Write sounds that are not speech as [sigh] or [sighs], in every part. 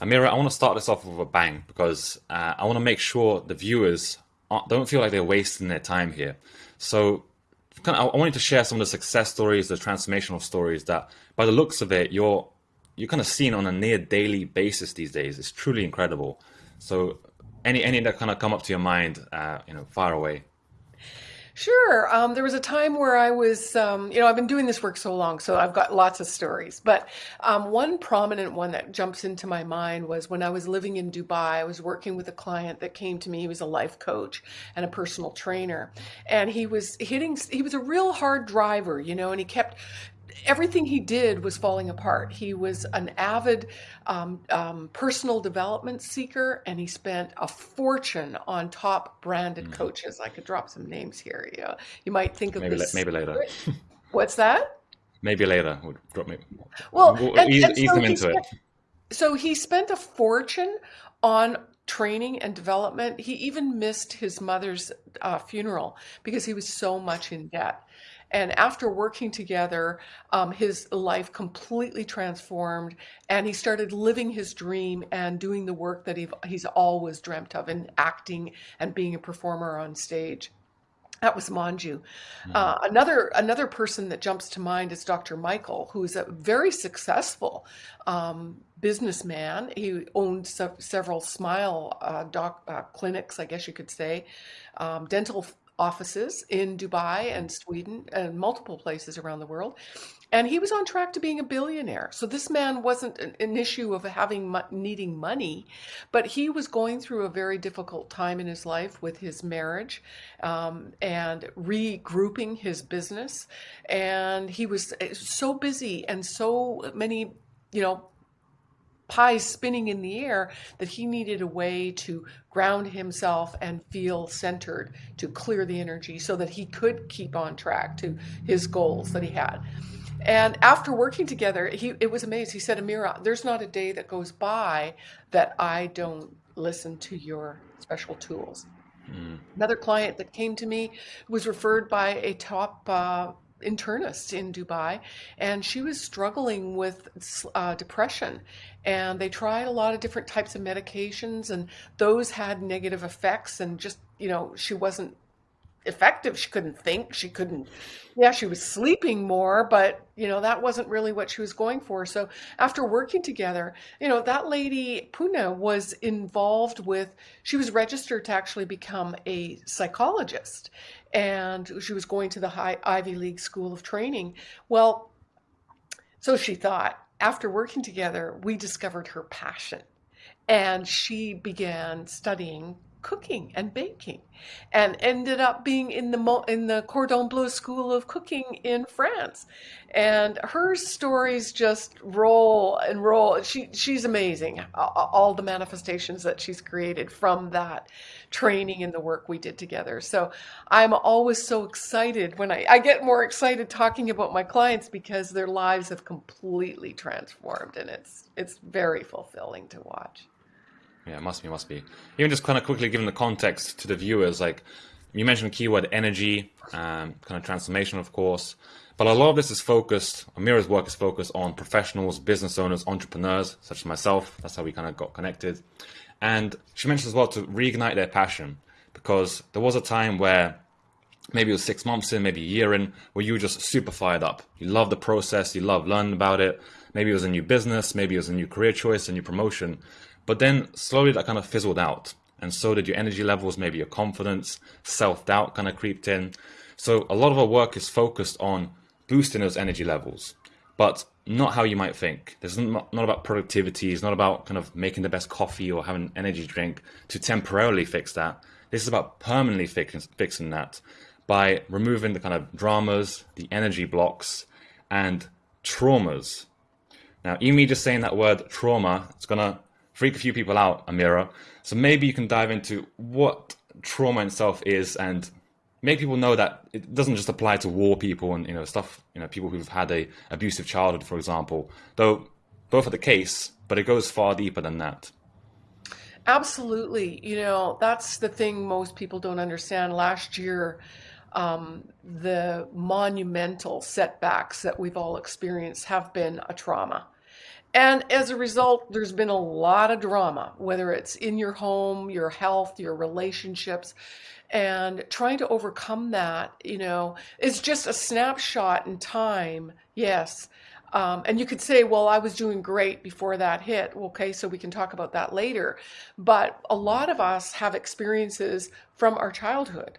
Amira, I want to start this off with a bang because uh, I want to make sure the viewers don't feel like they're wasting their time here. So kind of, I wanted to share some of the success stories, the transformational stories that, by the looks of it, you're you're kind of seeing on a near daily basis these days. It's truly incredible. So, any any that kind of come up to your mind, uh, you know, far away. Sure. Um, there was a time where I was, um, you know, I've been doing this work so long, so I've got lots of stories. But um, one prominent one that jumps into my mind was when I was living in Dubai. I was working with a client that came to me. He was a life coach and a personal trainer, and he was hitting. He was a real hard driver, you know, and he kept everything he did was falling apart. He was an avid um, um, personal development seeker, and he spent a fortune on top branded mm. coaches. I could drop some names here. You, know, you might think of maybe, this. maybe later. What's that? Maybe later. We'll drop me. Well, we'll and, ease, and ease them into spent, it. So he spent a fortune on training and development. He even missed his mother's uh, funeral because he was so much in debt. And after working together, um, his life completely transformed, and he started living his dream and doing the work that he's always dreamt of in acting and being a performer on stage. That was Manju. Mm-hmm. Uh, another another person that jumps to mind is Dr. Michael, who is a very successful um, businessman. He owned se- several Smile uh, doc, uh, clinics, I guess you could say, um, dental offices in Dubai and Sweden and multiple places around the world. And he was on track to being a billionaire. So this man wasn't an, an issue of having needing money, but he was going through a very difficult time in his life with his marriage um, and regrouping his business. And he was eh, so busy and so many, you know, pies spinning in the air that he needed a way to ground himself and feel centered to clear the energy so that he could keep on track to his goals that he had. And after working together, he it was amazing. He said, Amira, there's not a day that goes by that I don't listen to your special tools. Mm. Another client that came to me was referred by a top uh, internist in Dubai, and she was struggling with uh, depression. And they tried a lot of different types of medications, and those had negative effects. And just, you know, she wasn't effective. She couldn't think. She couldn't, yeah, she was sleeping more, but, you know, that wasn't really what she was going for. So after working together, you know, that lady, Puna, was involved with, she was registered to actually become a psychologist. And she was going to the high Ivy League School of Training. Well, so she thought, after working together, we discovered her passion. And she began studying cooking and baking and ended up being in the in the Cordon Bleu School of Cooking in France. And her stories just roll and roll. She she's amazing. All the manifestations that she's created from that training and the work we did together. So I'm always so excited when I, I get more excited talking about my clients because their lives have completely transformed and it's it's very fulfilling to watch. Yeah, must be, must be. Even just kind of quickly giving the context to the viewers, like you mentioned keyword energy, um, kind of transformation, of course. But a lot of this is focused, Amira's work is focused on professionals, business owners, entrepreneurs, such as myself. That's how we kind of got connected. And she mentioned as well to reignite their passion because there was a time where maybe it was six months in, maybe a year in, where you were just super fired up. You love the process, you love learning about it. Maybe it was a new business, maybe it was a new career choice, a new promotion. But then slowly that kind of fizzled out. And so did your energy levels, maybe your confidence, self doubt kind of creeped in. So a lot of our work is focused on boosting those energy levels, but not how you might think. This is not, about productivity. It's not about kind of making the best coffee or having an energy drink to temporarily fix that. This is about permanently fix, fixing that by removing the kind of dramas, the energy blocks, and traumas. Now, even me just saying that word trauma, it's going to freak a few people out, Amira. So maybe you can dive into what trauma itself is and make people know that it doesn't just apply to war people and you know stuff you know people who've had a abusive childhood for example. Though both are the case but it goes far deeper than that. Absolutely. You know that's the thing most people don't understand. Last year um, the monumental setbacks that we've all experienced have been a trauma And as a result, there's been a lot of drama, whether it's in your home, your health, your relationships, and trying to overcome that, you know, is just a snapshot in time, yes. Um, and you could say, well, I was doing great before that hit. Okay, so we can talk about that later. But a lot of us have experiences from our childhood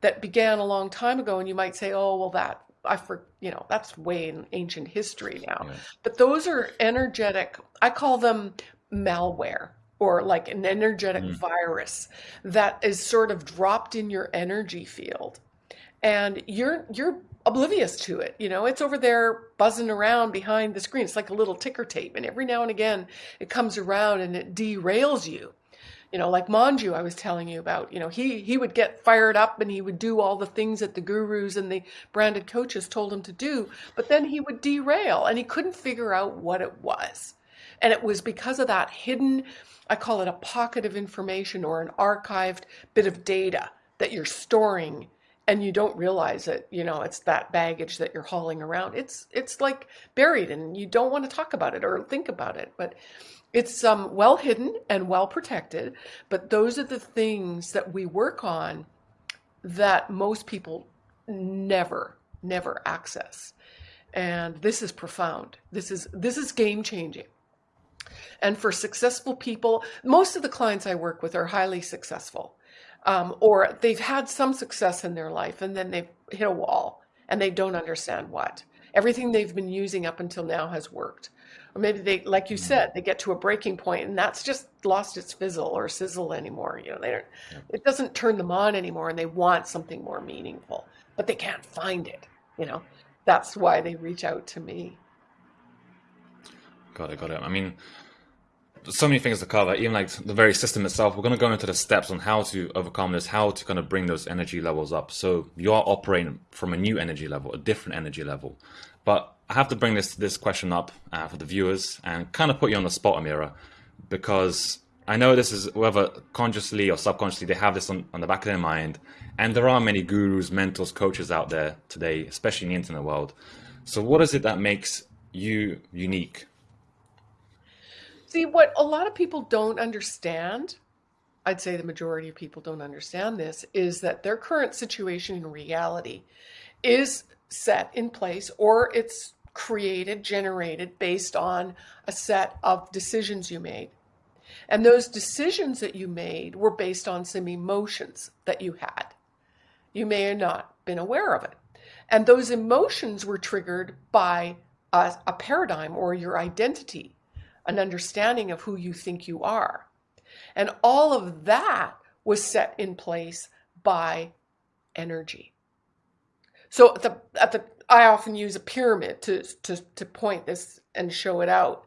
that began a long time ago, and you might say, oh, well, that I for you know that's way in ancient history now. Yeah. But those are energetic. I call them malware or like an energetic mm. virus that is sort of dropped in your energy field, and you're you're oblivious to it. You know, it's over there buzzing around behind the screen. It's like a little ticker tape, and every now and again it comes around and it derails you you know, like Manju I was telling you about, you know, he he would get fired up and he would do all the things that the gurus and the branded coaches told him to do, but then he would derail and he couldn't figure out what it was. And it was because of that hidden, I call it a pocket of information or an archived bit of data that you're storing and you don't realize it you know it's that baggage that you're hauling around it's it's like buried and you don't want to talk about it or think about it but it's um, well hidden and well protected, but those are the things that we work on that most people never, never access. And this is profound. This is this is game changing. And for successful people, most of the clients I work with are highly successful, um, or they've had some success in their life and then they've hit a wall and they don't understand what. Everything they've been using up until now has worked or maybe they like you mm. said they get to a breaking point and that's just lost its fizzle or sizzle anymore you know they don't yeah. it doesn't turn them on anymore and they want something more meaningful but they can't find it you know that's why they reach out to me got it got it i mean so many things to cover even like the very system itself we're going to go into the steps on how to overcome this how to kind of bring those energy levels up so you are operating from a new energy level a different energy level but I have to bring this this question up uh, for the viewers and kind of put you on the spot, Amira, because I know this is whether consciously or subconsciously they have this on, on the back of their mind, and there are many gurus, mentors, coaches out there today, especially in the internet world. So, what is it that makes you unique? See, what a lot of people don't understand, I'd say the majority of people don't understand this, is that their current situation in reality is set in place or it's created, generated based on a set of decisions you made. And those decisions that you made were based on some emotions that you had. You may have not been aware of it. And those emotions were triggered by a, a paradigm or your identity, an understanding of who you think you are. And all of that was set in place by energy. So at the, at the I often use a pyramid to, to, to point this and show it out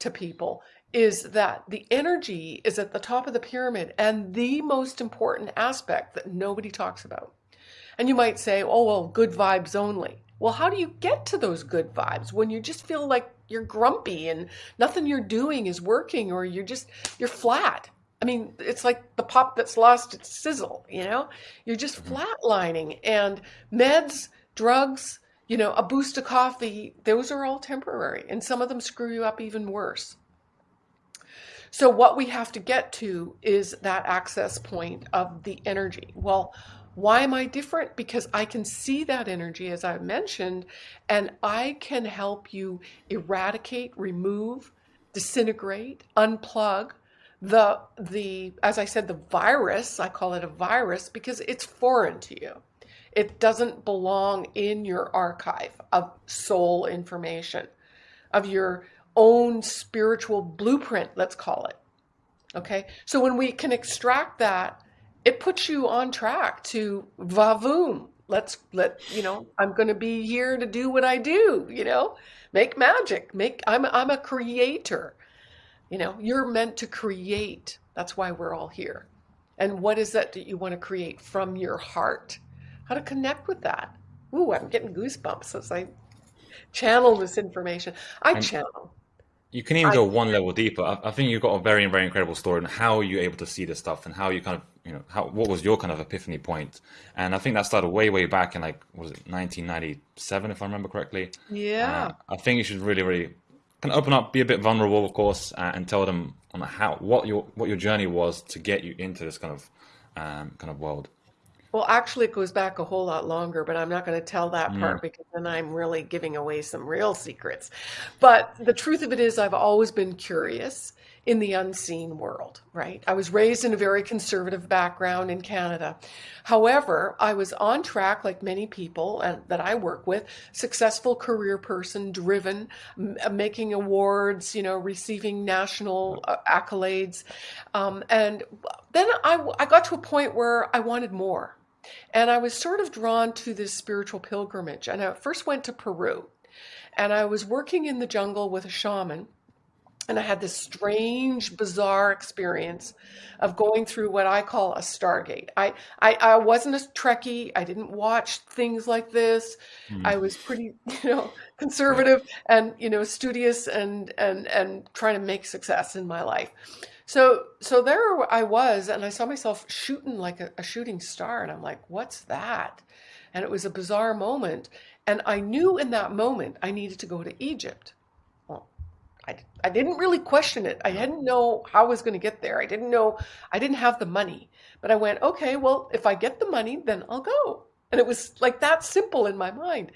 to people is that the energy is at the top of the pyramid and the most important aspect that nobody talks about. And you might say, oh, well, good vibes only. Well, how do you get to those good vibes when you just feel like you're grumpy and nothing you're doing is working or you're just, you're flat? I mean, it's like the pop that's lost its sizzle, you know? You're just mm-hmm. flatlining and meds, drugs, you know, a boost of coffee, those are all temporary, and some of them screw you up even worse. So, what we have to get to is that access point of the energy. Well, why am I different? Because I can see that energy, as I mentioned, and I can help you eradicate, remove, disintegrate, unplug the the as I said, the virus. I call it a virus because it's foreign to you. It doesn't belong in your archive of soul information, of your own spiritual blueprint, let's call it. Okay, so when we can extract that, it puts you on track to vavoom. Let's let you know. I'm going to be here to do what I do. You know, make magic. Make. I'm. I'm a creator. You know, you're meant to create. That's why we're all here. And what is that that you want to create from your heart? how to connect with that. Ooh, I'm getting goosebumps as I channel this information. I channel. You can even I, go one level deeper. I, I, think you've got a very, very incredible story and how you're able to see this stuff and how you kind of, you know, how what was your kind of epiphany point? And I think that started way, way back in like was it 1997, if I remember correctly. Yeah. Uh, I think you should really, really kind of open up, be a bit vulnerable, of course, uh, and tell them on how what your what your journey was to get you into this kind of um, kind of world. Well, actually, it goes back a whole lot longer, but I'm not going to tell that Mm. part because then I'm really giving away some real secrets. But the truth of it is, I've always been curious in the unseen world, right? I was raised in a very conservative background in Canada. However, I was on track, like many people uh, that I work with, successful career person, driven, uh, making awards, you know, receiving national uh, accolades. Um, and then I, I got to a point where I wanted more. And I was sort of drawn to this spiritual pilgrimage. And I first went to Peru. And I was working in the jungle with a shaman. And I had this strange, bizarre experience of going through what I call a stargate. I, I, I wasn't a Trekkie. I didn't watch things like this. Mm. I was pretty, [laughs] you know, conservative and, you know, studious and, and, and trying to make success in my life. So, so there I was, and I saw myself shooting like a, a shooting star, and I'm like, "What's that?" And it was a bizarre moment, and I knew in that moment I needed to go to Egypt. I, I didn't really question it. I didn't know how I was going to get there. I didn't know, I didn't have the money. But I went, okay, well, if I get the money, then I'll go. And it was like that simple in my mind.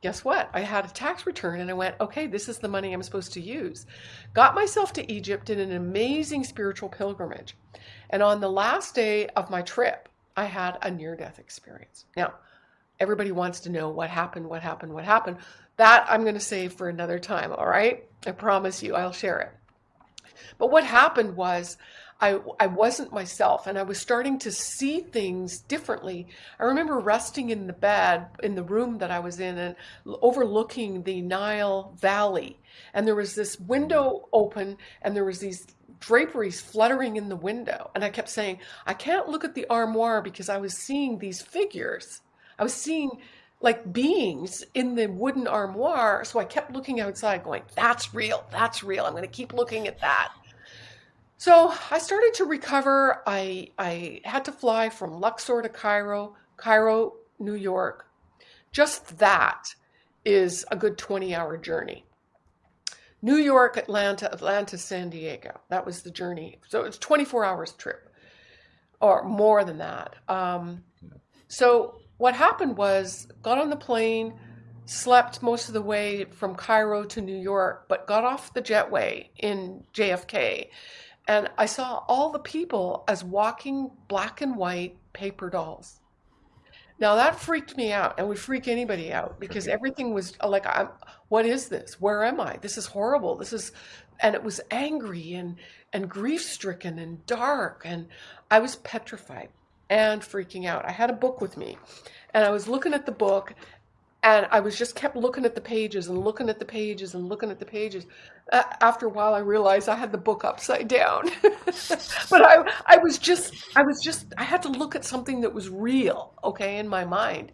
Guess what? I had a tax return and I went, okay, this is the money I'm supposed to use. Got myself to Egypt in an amazing spiritual pilgrimage. And on the last day of my trip, I had a near death experience. Now, everybody wants to know what happened, what happened, what happened. That I'm going to save for another time, all right? I promise you, I'll share it. But what happened was I, I wasn't myself and I was starting to see things differently. I remember resting in the bed in the room that I was in and overlooking the Nile Valley. And there was this window open and there was these draperies fluttering in the window. And I kept saying, I can't look at the armoire because I was seeing these figures. I was seeing like beings in the wooden armoire. So I kept looking outside, going, That's real. That's real. I'm going to keep looking at that. So I started to recover. I, I had to fly from Luxor to Cairo, Cairo, New York. Just that is a good 20 hour journey. New York, Atlanta, Atlanta, San Diego. That was the journey. So it's 24 hours trip or more than that. Um, so what happened was got on the plane, slept most of the way from Cairo to New York, but got off the jetway in JFK. And I saw all the people as walking black and white paper dolls. Now that freaked me out and would freak anybody out because everything was like, I'm, what is this? Where am I? This is horrible. This is, and it was angry and, and grief stricken and dark. And I was petrified and freaking out. I had a book with me and I was looking at the book and I was just kept looking at the pages and looking at the pages and looking at the pages. Uh, after a while, I realized I had the book upside down. [laughs] but I, I was just, I was just, I had to look at something that was real, okay, in my mind.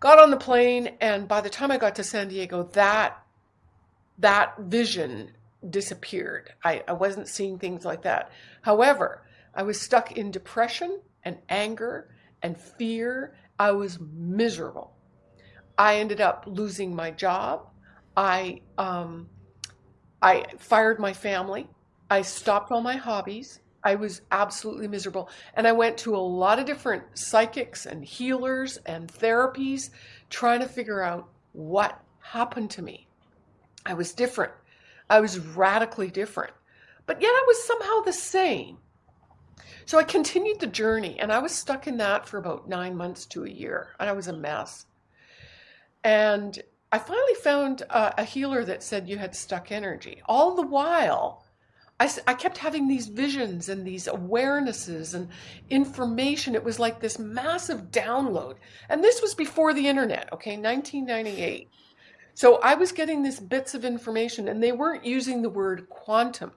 Got on the plane, and by the time I got to San Diego, that, that vision disappeared. I, I wasn't seeing things like that. However, I was stuck in depression and anger and fear. I was miserable. I ended up losing my job. I um, I fired my family. I stopped all my hobbies. I was absolutely miserable. And I went to a lot of different psychics and healers and therapies trying to figure out what happened to me. I was different. I was radically different. But yet I was somehow the same. So I continued the journey and I was stuck in that for about nine months to a year. And I was a mess. And I finally found a, a healer that said you had stuck energy. All the while, I kept having these visions and these awarenesses and information. It was like this massive download. And this was before the internet, okay, 1998. So I was getting these bits of information, and they weren't using the word quantum.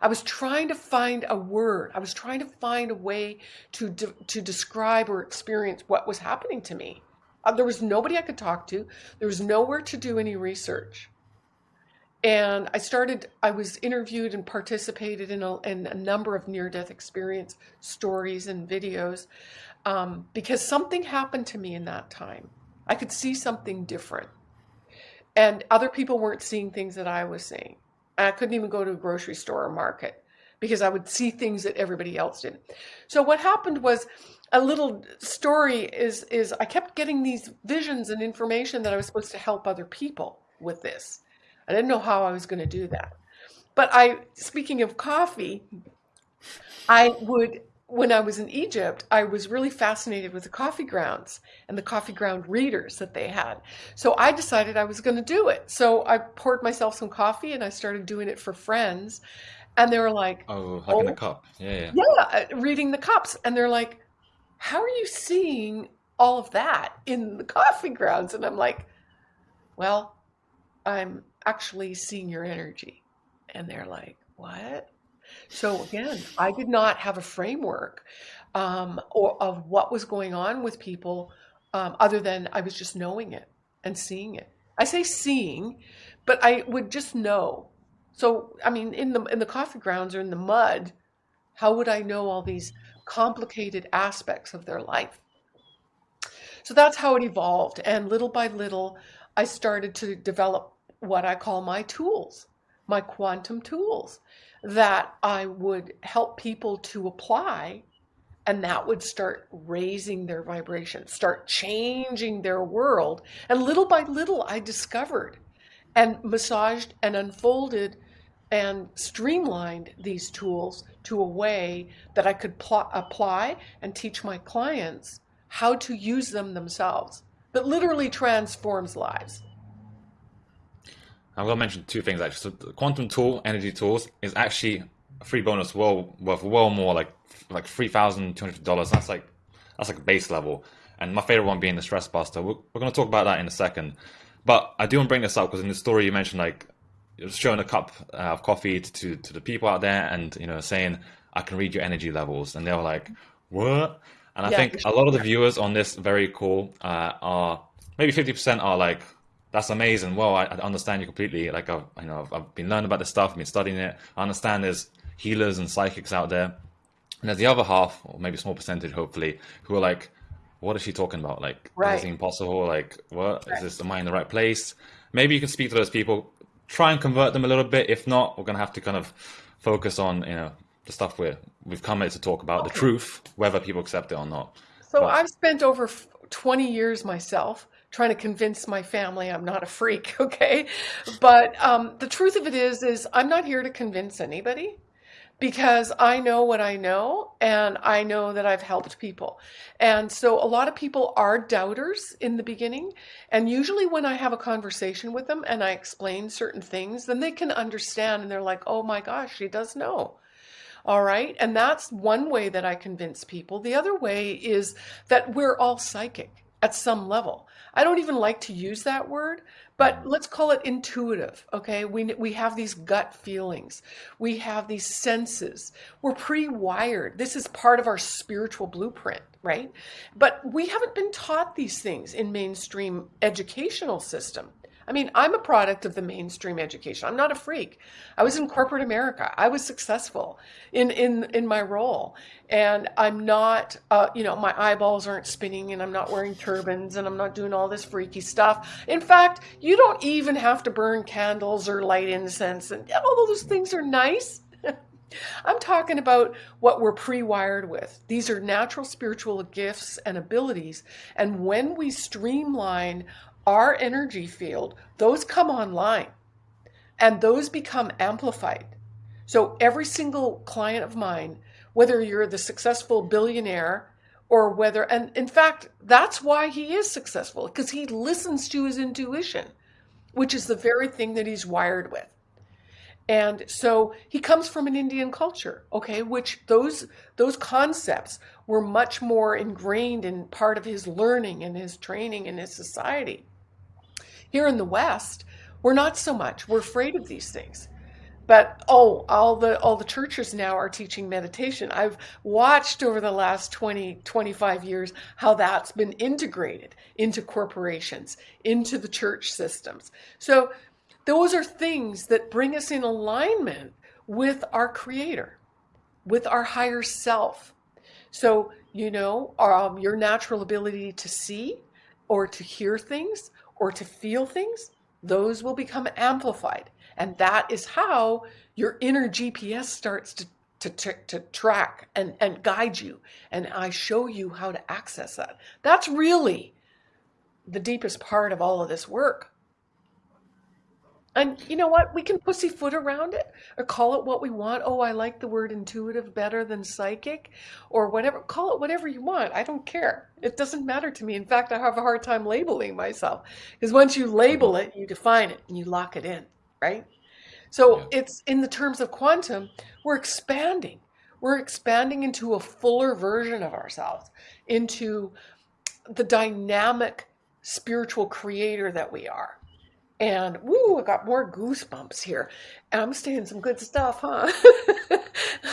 I was trying to find a word. I was trying to find a way to de- to describe or experience what was happening to me. Uh, there was nobody I could talk to. There was nowhere to do any research. And I started. I was interviewed and participated in a, in a number of near-death experience stories and videos um, because something happened to me in that time. I could see something different. and other people weren't seeing things that I was seeing. I couldn't even go to a grocery store or market because I would see things that everybody else did. So what happened was a little story is is I kept getting these visions and information that I was supposed to help other people with this. I didn't know how I was going to do that. But I speaking of coffee, I would when I was in Egypt, I was really fascinated with the coffee grounds and the coffee ground readers that they had. So I decided I was going to do it. So I poured myself some coffee and I started doing it for friends. And they were like, Oh, hugging oh, the cup. Yeah, yeah. Yeah, uh, reading the cups. And they're like, How are you seeing all of that in the coffee grounds? And I'm like, Well, I'm actually seeing your energy. And they're like, What? So again, I did not have a framework um, or of what was going on with people, um, other than I was just knowing it and seeing it. I say seeing, but I would just know. So I mean, in the in the coffee grounds or in the mud, how would I know all these complicated aspects of their life? So that's how it evolved, and little by little, I started to develop what I call my tools, my quantum tools that I would help people to apply and that would start raising their vibration, start changing their world. And little by little, I discovered and massaged and unfolded and streamlined these tools to a way that I could pl- apply and teach my clients how to use them themselves that literally transforms lives. I'm going to mention two things actually. So the quantum tool, energy tools, is actually a free bonus well worth well more like like three thousand two hundred dollars. That's like that's like base level. And my favorite one being the stress buster. We're, we're going to talk about that in a second. But I do want to bring this up because in the story you mentioned like you're showing a cup uh, of coffee to, to, to the people out there and you know saying I can read your energy levels, and they were like, "What?" And I yeah, think a lot of the viewers on this very cool uh, are maybe fifty percent are like that's amazing. Well, I, I understand you completely. Like I've, you know, I've, I've, been learning about this stuff. I've been studying it. I understand there's healers and psychics out there. And there's the other half, or maybe a small percentage, hopefully, who are like, "What is she talking about? Like, right. is this impossible? Like, what right. is this? Am I in the right place?" Maybe you can speak to those people, try and convert them a little bit. If not, we're gonna have to kind of focus on, you know, the stuff we're, we've come here to talk about, okay. the truth, whether people accept it or not. So but, I've spent over 20 years myself trying to convince my family I'm not a freak, [laughs] okay? But um, the truth of it is, is I'm not here to convince anybody because I know what I know and I know that I've helped people. And so a lot of people are doubters in the beginning. And usually when I have a conversation with them and I explain certain things, then they can understand and they're like, oh my gosh, she does know. All right. And that's one way that I convince people. The other way is that we're all psychic at some level. I don't even like to use that word, but mm. let's call it intuitive. Okay. We, we have these gut feelings. We have these senses. We're pre wired. This is part of our spiritual blueprint, right? But we haven't been taught these things in mainstream educational system. I mean, I'm a product of the mainstream education. I'm not a freak. I was in corporate America. I was successful in in in my role, and I'm not. Uh, you know, my eyeballs aren't spinning, and I'm not wearing turbans, and I'm not doing all this freaky stuff. In fact, you don't even have to burn candles or light incense, and all those things are nice. [laughs] I'm talking about what we're pre wired with. These are natural spiritual gifts and abilities. And when we streamline our energy field, those come online and those become amplified. So every single client of mine, whether you're the successful billionaire or whether, and in fact, that's why he is successful because he listens to his intuition, which is the very thing that he's wired with. And so he comes from an Indian culture, okay, which those those concepts were much more ingrained in part of his learning and his training in his society. Here in the West, we're not so much. We're afraid of these things. But oh, all the all the churches now are teaching meditation. I've watched over the last 20, 25 years how that's been integrated into corporations, into the church systems. So those are things that bring us in alignment with our creator, with our higher self. So, you know, um, your natural ability to see or to hear things or to feel things, those will become amplified. And that is how your inner GPS starts to, to, to, to track and, and guide you. And I show you how to access that. That's really the deepest part of all of this work. And you know what? We can pussyfoot around it or call it what we want. Oh, I like the word intuitive better than psychic or whatever. Call it whatever you want. I don't care. It doesn't matter to me. In fact, I have a hard time labeling myself because once you label mm-hmm. it, you define it and you lock it in, right? So yeah. it's in the terms of quantum, we're expanding. We're expanding into a fuller version of ourselves, into the dynamic spiritual creator that we are and woo, I got more goosebumps here. And I'm saying some good stuff, huh?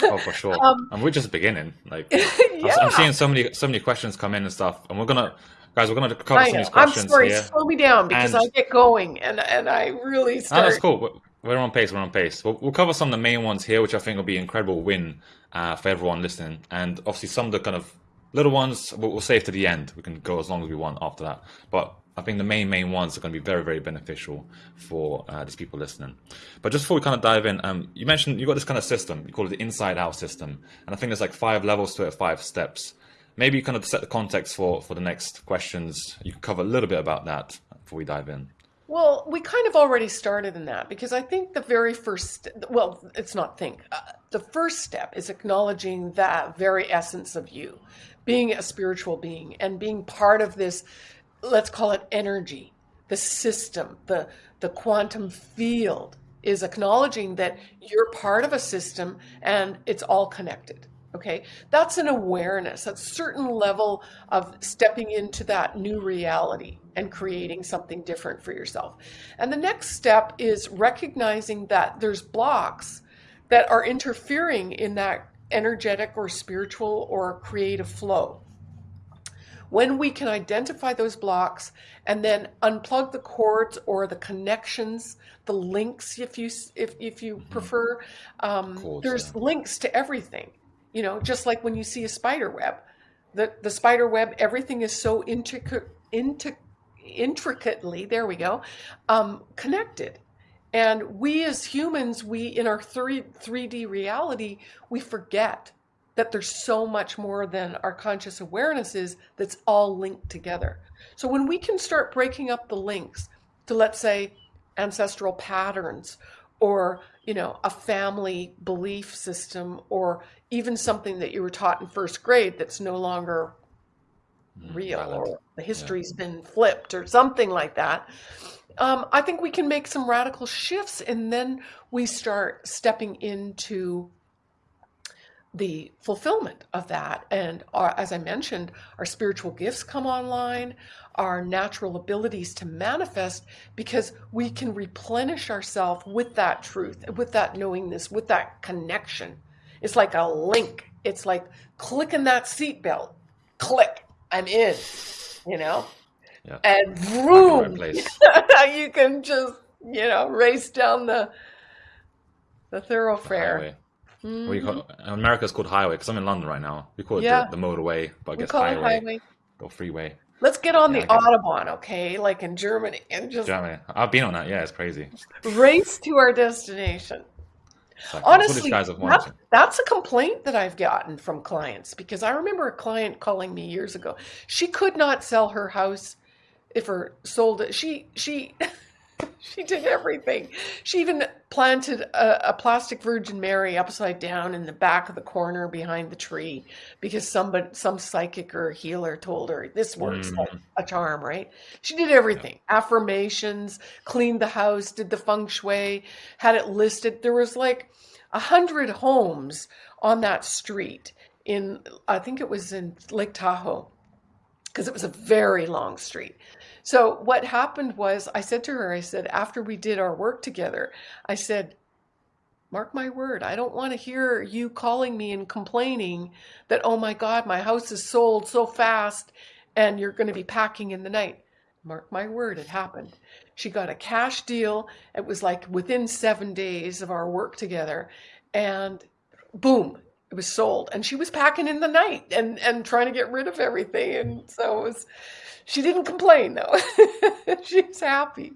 oh, for sure. [laughs] Um, and we're just beginning. Like, [laughs] yeah. I'm seeing so many, so many questions come in and stuff, and we're gonna, guys, we're gonna cover some of these questions. I'm sorry, here. slow me down because and, I get going, and and I really start. No, that's cool. We're on pace. We're on pace. We'll, we'll cover some of the main ones here, which I think will be an incredible win uh, for everyone listening, and obviously some of the kind of little ones we'll, we'll save to the end. We can go as long as we want after that, but I think the main main ones are going to be very very beneficial for uh, these people listening. But just before we kind of dive in, um, you mentioned you got this kind of system. You call it the inside out system, and I think there's like five levels to it, five steps. Maybe you kind of set the context for for the next questions. You can cover a little bit about that before we dive in. Well, we kind of already started in that because I think the very first, well, it's not think. Uh, the first step is acknowledging that very essence of you, being a spiritual being and being part of this let's call it energy, the system, the, the quantum field is acknowledging that you're part of a system and it's all connected. Okay, that's an awareness, a certain level of stepping into that new reality and creating something different for yourself. And the next step is recognizing that there's blocks that are interfering in that energetic or spiritual or creative flow when we can identify those blocks and then unplug the cords or the connections, the links, if you if if you mm-hmm. prefer, um, cords, there's yeah. links to everything. You know, just like when you see a spider web, the the spider web, everything is so intricate, intricate intricately there we go um, connected and we as humans we in our 3 3d reality we forget that there's so much more than our conscious awareness is that's all linked together. So when we can start breaking up the links to, let's say, ancestral patterns or you know a family belief system or even something that you were taught in first grade that's no longer mm, real or the history's yeah. been flipped or something like that um, i think we can make some radical shifts and then we start stepping into the fulfillment of that. And our, as I mentioned, our spiritual gifts come online, our natural abilities to manifest, because we can replenish ourselves with that truth, with that knowingness, with that connection. It's like a link. It's like clicking that seatbelt. Click, I'm in, you know? Yeah. And vroom, [laughs] you can just, you know, race down the the thoroughfare. The Mm-hmm. We call America's called highway because I'm in London right now. We call it yeah. the, the, motorway, but I guess highway, highway or freeway. Let's get on yeah, the Autobahn, okay? Like in Germany, and just Germany. I've been on that. Yeah, it's crazy. Race to our destination. Like, Honestly, that's, that's a complaint that I've gotten from clients because I remember a client calling me years ago. She could not sell her house if her sold it. She she [laughs] [laughs] she did everything. She even planted a, a, plastic Virgin Mary upside down in the back of the corner behind the tree because somebody, some psychic or healer told her this works mm. like a charm, right? She did everything. Yeah. Affirmations, cleaned the house, did the feng shui, had it listed. There was like a hundred homes on that street in, I think it was in Lake Tahoe because it was a very long street. So what happened was I said to her, I said, after we did our work together, I said, mark my word, I don't want to hear you calling me and complaining that, oh my God, my house is sold so fast and you're going to be packing in the night. Mark my word, it happened. She got a cash deal. It was like within seven days of our work together. And boom, it was sold. And she was packing in the night and, and trying to get rid of everything. And so it was, she didn't complain though. [laughs] She's happy.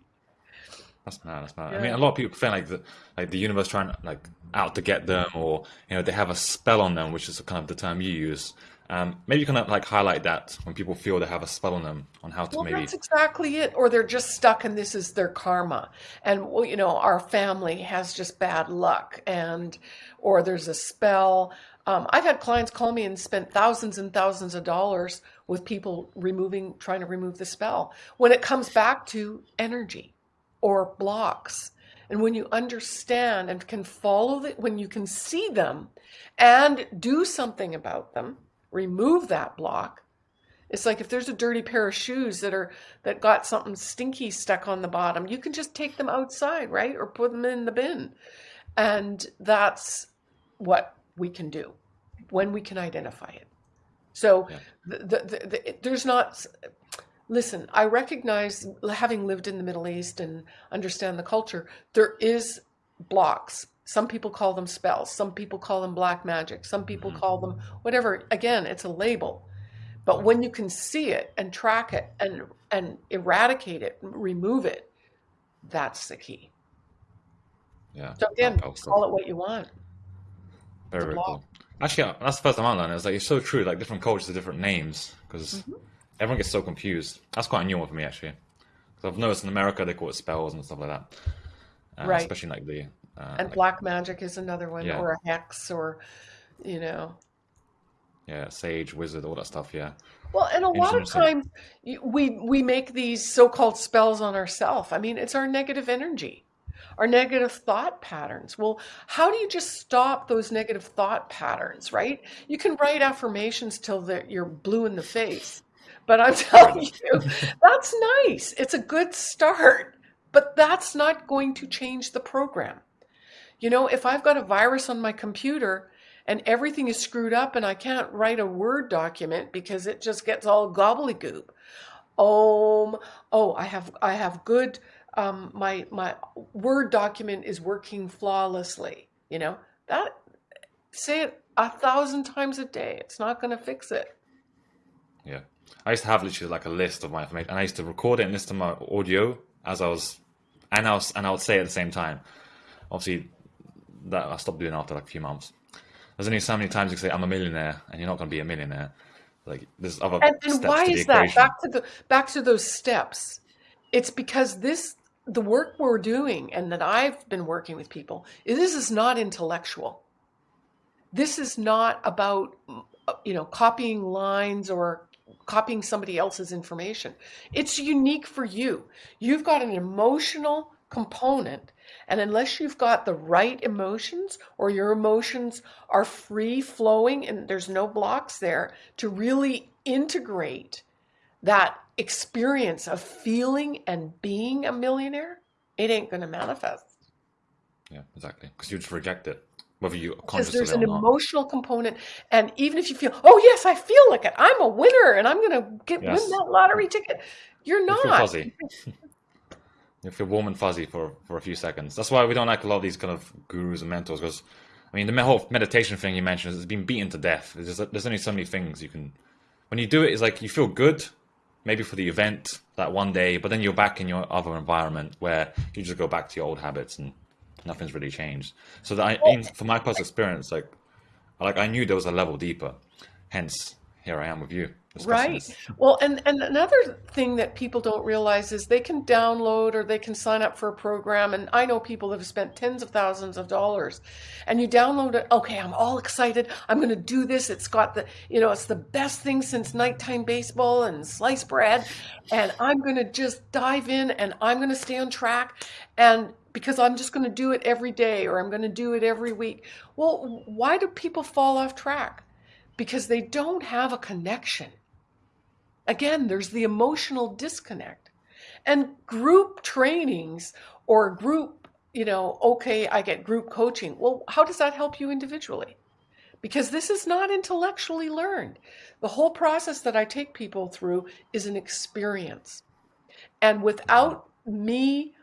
That's mad. That's mad. Yeah. I mean, a lot of people feel like the like the universe trying like out to get them, or you know, they have a spell on them, which is kind of the term you use. Um, maybe you can like highlight that when people feel they have a spell on them on how to well, maybe. That's exactly it. Or they're just stuck and this is their karma. And, well, you know, our family has just bad luck and, or there's a spell. Um, I've had clients call me and spent thousands and thousands of dollars with people removing, trying to remove the spell when it comes back to energy or blocks. And when you understand and can follow it, when you can see them and do something about them, remove that block. It's like if there's a dirty pair of shoes that are that got something stinky stuck on the bottom, you can just take them outside, right? Or put them in the bin. And that's what we can do when we can identify it. So yeah. the, the, the, there's not listen, I recognize having lived in the Middle East and understand the culture, there is blocks some people call them spells. Some people call them black magic. Some people mm-hmm. call them whatever. Again, it's a label. But when you can see it and track it and and eradicate it, remove it, that's the key. Yeah. So again, call it what you want. Very, very cool. Actually, that's the first time I learned. it. It's like it's so true. Like different cultures have different names because mm-hmm. everyone gets so confused. That's quite a new one for me actually. Because I've noticed in America they call it spells and stuff like that. Uh, right. Especially like the uh, and like, black magic is another one, yeah. or a hex, or you know. Yeah, sage, wizard, all that stuff. Yeah. Well, and a lot of times we we make these so-called spells on ourselves. I mean, it's our negative energy, our negative thought patterns. Well, how do you just stop those negative thought patterns? Right? You can write affirmations till that you're blue in the face, but I'm [laughs] telling you, that's nice. It's a good start, but that's not going to change the program. You know, if I've got a virus on my computer and everything is screwed up and I can't write a Word document because it just gets all gobbledygook. Um, oh, I have I have good um, my my Word document is working flawlessly. You know that say it a thousand times a day. It's not going to fix it. Yeah, I used to have literally like a list of my information, and I used to record it and listen to my audio as I was, and I was and I would say at the same time. Obviously, that I stopped doing after like a few months. There's only so many times you can say I'm a millionaire, and you're not going to be a millionaire. Like there's other and, and why is that? Back to the back to those steps. It's because this the work we're doing and that I've been working with people. This is not intellectual. This is not about you know copying lines or copying somebody else's information. It's unique for you. You've got an emotional component and unless you've got the right emotions or your emotions are free flowing and there's no blocks there to really integrate that experience of feeling and being a millionaire, it ain't going to manifest. Yeah, exactly. Because you just reject it, whether you because there's an emotional component, and even if you feel, oh yes, I feel like it, I'm a winner, and I'm going to get yes. win that lottery ticket. You're not. You [laughs] you feel warm and fuzzy for, for a few seconds. That's why we don't like a lot of these kind of gurus and mentors because, I mean, the whole meditation thing you mentioned has been beaten to death. There's, there's only so many things you can. When you do it, it's like you feel good, maybe for the event that one day, but then you're back in your other environment where you just go back to your old habits and nothing's really changed. So that I, for my personal experience, like, like I knew there was a level deeper. Hence, here I am with you. Right. Well, and, and another thing that people don't realize is they can download or they can sign up for a program. And I know people have spent tens of thousands of dollars and you download it. Okay, I'm all excited. I'm going to do this. It's got the, you know, it's the best thing since nighttime baseball and sliced bread. And I'm going to just dive in and I'm going to stay on track. And because I'm just going to do it every day or I'm going to do it every week. Well, why do people fall off track? Because they don't have a connection Again, there's the emotional disconnect. And group trainings or group, you know, okay, I get group coaching. Well, how does that help you individually? Because this is not intellectually learned. The whole process that I take people through is an experience. And without me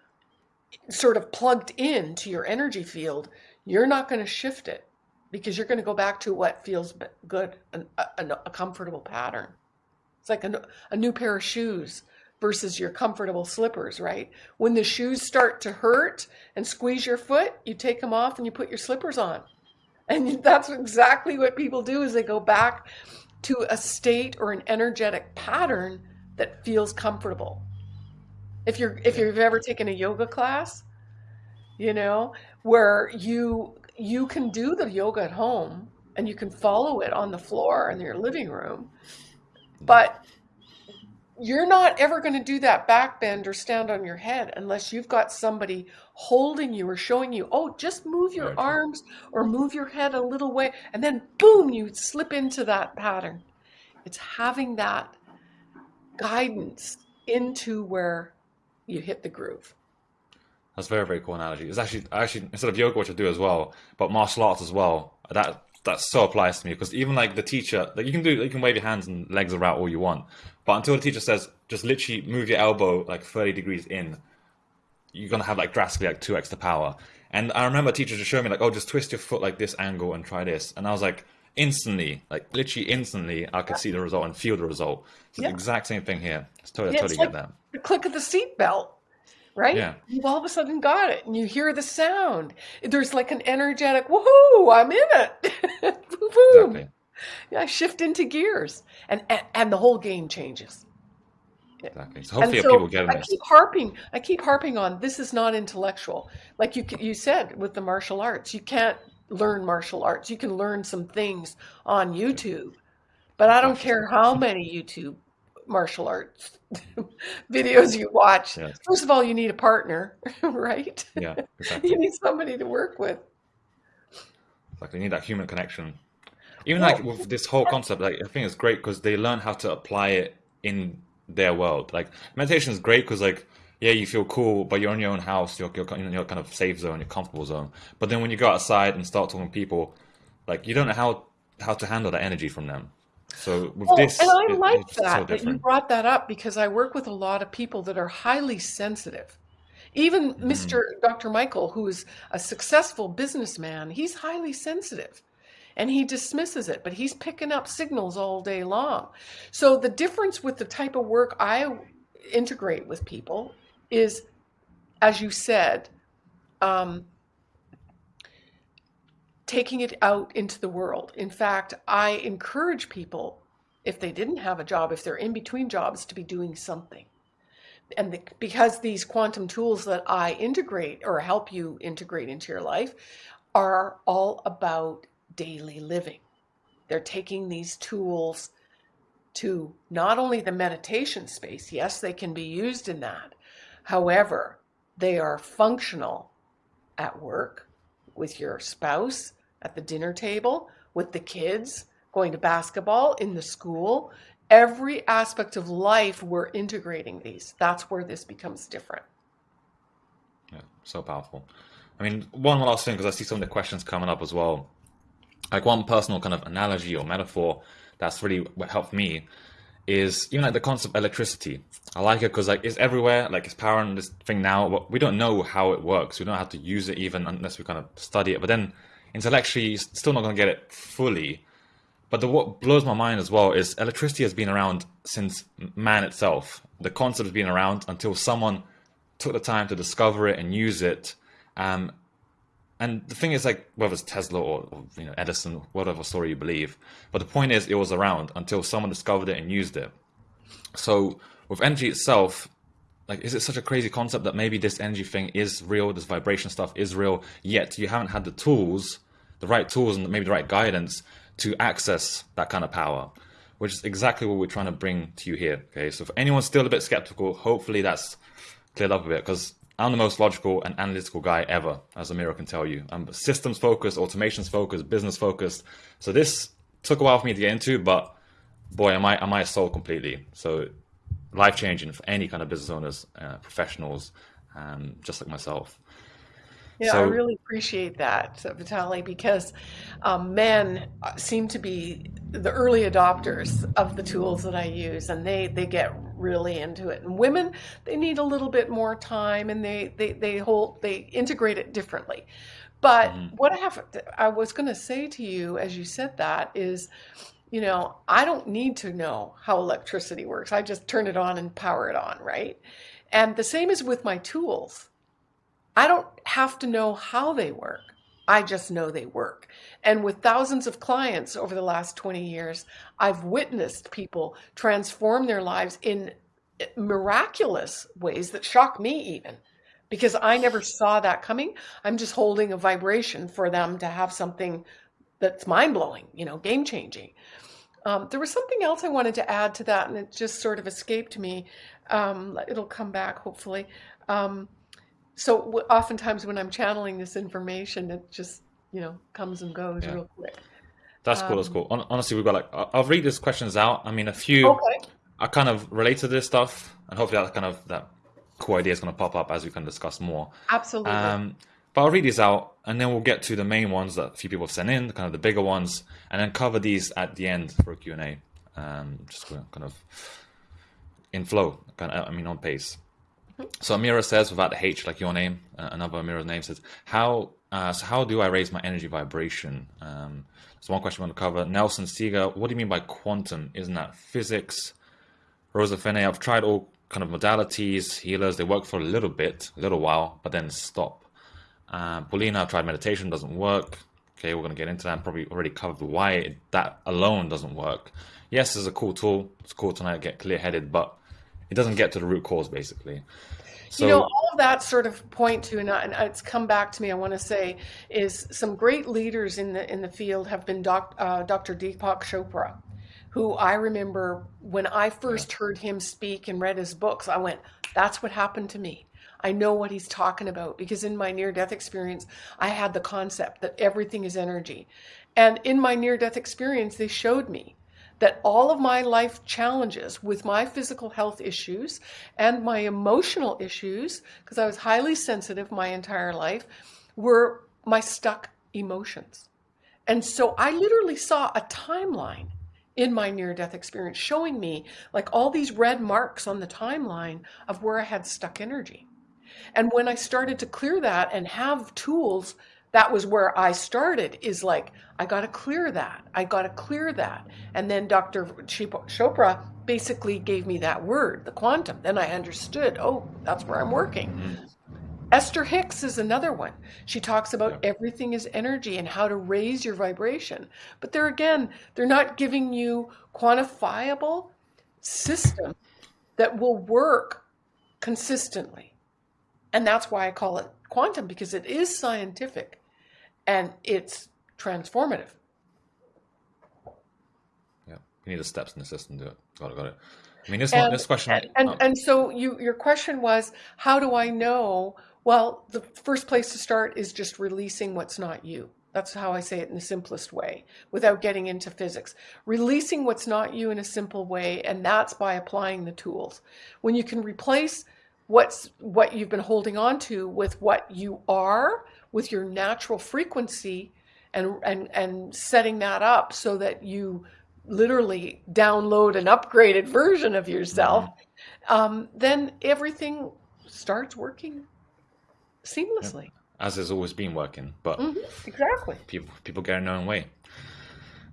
sort of plugged in to your energy field, you're not going to shift it because you're going to go back to what feels good, a, a, a comfortable pattern. It's like a, a new pair of shoes versus your comfortable slippers, right? When the shoes start to hurt and squeeze your foot, you take them off and you put your slippers on. And [laughs] that's exactly what people do is they go back to a state or an energetic pattern that feels comfortable. If you're if you've ever taken a yoga class, you know, where you you can do the yoga at home and you can follow it on the floor in your living room, but you're not ever going to do that back bend or stand on your head unless you've got somebody holding you or showing you, oh, just move your arms or move your head a little way. And then boom, you slip into that pattern. It's having that guidance into where you hit the groove. That's very, very cool analogy. It's actually, actually, instead of yoga, which I do as well, but martial arts as well, that that so applies to me because even like the teacher, like you can do, you can wave your hands and legs around all you want, but until the teacher says just literally move your elbow like 30 degrees in, you're gonna have like drastically like two extra power. And I remember teachers teacher just showing me like, oh, just twist your foot like this angle and try this, and I was like, instantly, like literally instantly, I could see the result and feel the result. It's yeah. the exact same thing here. It's totally, yeah, totally it's get that. The click of the seatbelt right? Yeah. You've all of a sudden got it and you hear the sound. There's like an energetic, woohoo, I'm in it. [laughs] Boom. Exactly. Yeah, shift into gears and, and, and the whole game changes. Exactly. So hopefully so people get I keep harping. I keep harping on this is not intellectual. Like you you said with the martial arts, you can't learn martial arts. You can learn some things on YouTube, but I don't care how many YouTube martial arts [laughs] videos you watch. First of all, you need a partner, [laughs] right? Yeah, [laughs] exactly. you need somebody to work with. Like they need that human connection. Even well, like with this whole concept, like I think it's great because they learn how to apply it in their world. Like meditation is great because like yeah, you feel cool, but you're in your own house, you're, you're in your kind of safe zone, your comfortable zone. But then when you go outside and start talking to people, like you don't know how how to handle that energy from them. So with this, and I it, like that so that you brought that up because I work with a lot of people that are highly sensitive. Even mm. Mr. Dr. Michael, who is a successful businessman, he's highly sensitive and he dismisses it, but he's picking up signals all day long. So the difference with the type of work I integrate with people is, as you said, um, taking it out into the world. In fact, I encourage people, if they didn't have a job, if they're in between jobs, to be doing something. And the, because these quantum tools that I integrate or help you integrate into your life are all about daily living. They're taking these tools to not only the meditation space, yes, they can be used in that. However, they are functional at work with your spouse, at the dinner table, with the kids, going to basketball, in the school. Every aspect of life, we're integrating these. That's where this becomes different. Yeah, so powerful. I mean, one last thing, because I see some of the questions coming up as well. Like one personal kind of analogy or metaphor that's really what helped me is even like the concept of electricity. I like it because like it's everywhere, like it's powering this thing now. But we don't know how it works. We don't have to use it even unless we kind of study it. But then intellectually, still not going to get it fully. But the, what blows my mind as well is electricity has been around since man itself. The concept has been around until someone took the time to discover it and use it. Um, and the thing is, like, whether it's Tesla or, or, you know Edison, whatever story you believe, but the point is, it was around until someone discovered it and used it. So with energy itself, like, is it such a crazy concept that maybe this energy thing is real, this vibration stuff is real, yet you haven't had the tools, the right tools, and maybe the right guidance to access that kind of power, which is exactly what we're trying to bring to you here. Okay, so if anyone's still a bit skeptical, hopefully that's cleared up a bit because I'm the most logical and analytical guy ever, as Amira can tell you. I'm systems focused, automations focused, business focused. So this took a while for me to get into, but boy, am I am I sold completely. So life changing for any kind of business owners, uh, professionals, um, just like myself. Yeah, so, I really appreciate that, Vitali, because um, men seem to be the early adopters of the tools that I use, and they they get really into it. And women, they need a little bit more time, and they they they hold they integrate it differently. But mm-hmm. what I have, I was going to say to you as you said that is you know, I don't need to know how electricity works. I just turn it on and power it on, right? And the same is with my tools. I don't have to know how they work. I just know they work. And with thousands of clients over the last 20 years, I've witnessed people transform their lives in miraculous ways that shock me even because I never saw that coming. I'm just holding a vibration for them to have something that's mind blowing, you know, game changing. Um, there was something else I wanted to add to that, and it just sort of escaped me. Um, it'll come back hopefully. Um, so oftentimes when I'm channeling this information, it just you know comes and goes yeah. real quick. That's cool. That's um, cool. Honestly, we've got like I'll read these questions out. I mean, a few okay. I kind of relate to this stuff, and hopefully that kind of that cool idea is going to pop up as we can discuss more. Absolutely. But I'll read these out, and then we'll get to the main ones that a few people have sent in, kind of the bigger ones, and then cover these at the end for a Q and A. Um, just kind of in flow, kind of, I mean, on pace. So Amira says, without the H, like your name, uh, another Amira's name says, how uh, so how do I raise my energy vibration? Um, so one question we want to cover. Nelson Seeger, what do you mean by quantum? Isn't that physics? Rosa Fene, I've tried all kind of modalities, healers. They work for a little bit, a little while, but then stop. Uh, Paulina, I've tried meditation, doesn't work. Okay, we're going to get into that. Probably already covered why it, that alone doesn't work. Yes, it's a cool tool. It's cool to get clear headed, but it doesn't get to the root cause basically. So, you know, all of that sort of point to, and it's come back to me. I want to say is some great leaders in the in the field have been doc, uh, Dr. Deepak Chopra, who I remember when I first yeah. heard him speak and read his books. I went, "That's what happened to me." I know what he's talking about because in my near death experience, I had the concept that everything is energy. And in my near death experience, they showed me that all of my life challenges with my physical health issues and my emotional issues, because I was highly sensitive my entire life, were my stuck emotions. And so I literally saw a timeline in my near death experience showing me like all these red marks on the timeline of where I had stuck energy. And when I started to clear that and have tools that was where I started is like, I got to clear that. I got to clear that. And then Dr. Chopra basically gave me that word, the quantum. Then I understood, oh, that's where I'm working. Mm-hmm. Esther Hicks is another one. She talks about yeah. everything is energy and how to raise your vibration. But there again, they're not giving you quantifiable system that will work consistently. And that's why I call it quantum because it is scientific and it's transformative. Yeah, you need the steps in the system to do it. Got it. Got it. I mean, this and, one, this question, and and, oh. and so you your question was, how do I know? Well, the first place to start is just releasing what's not you. That's how I say it in the simplest way, without getting into physics. Releasing what's not you in a simple way, and that's by applying the tools. When you can replace what's what you've been holding on to with what you are, with your natural frequency and and and setting that up so that you literally download an upgraded version of yourself mm-hmm. um, then everything starts working seamlessly as has always been working but mm-hmm. exactly people people get in their own way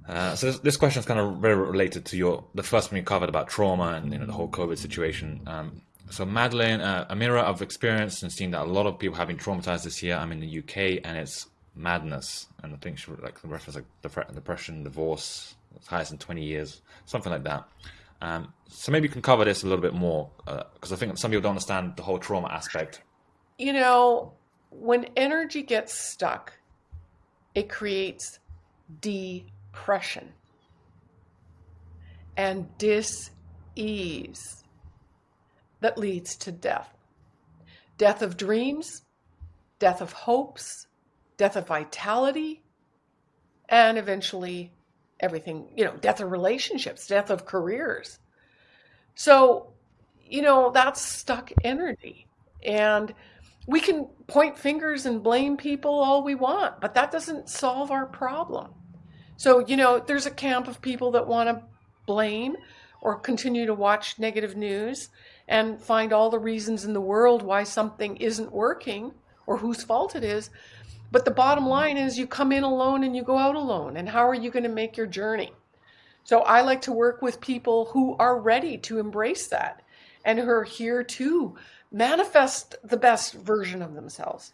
uh, so this, this, question is kind of very related to your the first one you covered about trauma and you know the whole COVID situation. Um, so Madeline, uh, Amira, I've experienced and seen that a lot of people have been traumatized this year. I'm in the UK and it's madness. And I think she like the reference like depression, divorce, it's highest in 20 years, something like that. Um, so maybe you can cover this a little bit more because uh, I think some people don't understand the whole trauma aspect. You know, when energy gets stuck, it creates depression and dis ease that leads to death. Death of dreams, death of hopes, death of vitality, and eventually everything, you know, death of relationships, death of careers. So, you know, that's stuck energy. And we can point fingers and blame people all we want, but that doesn't solve our problem. So, you know, there's a camp of people that want to blame or continue to watch negative news and find all the reasons in the world why something isn't working or whose fault it is. But the bottom line is you come in alone and you go out alone. And how are you going to make your journey? So I like to work with people who are ready to embrace that and who are here to manifest the best version of themselves.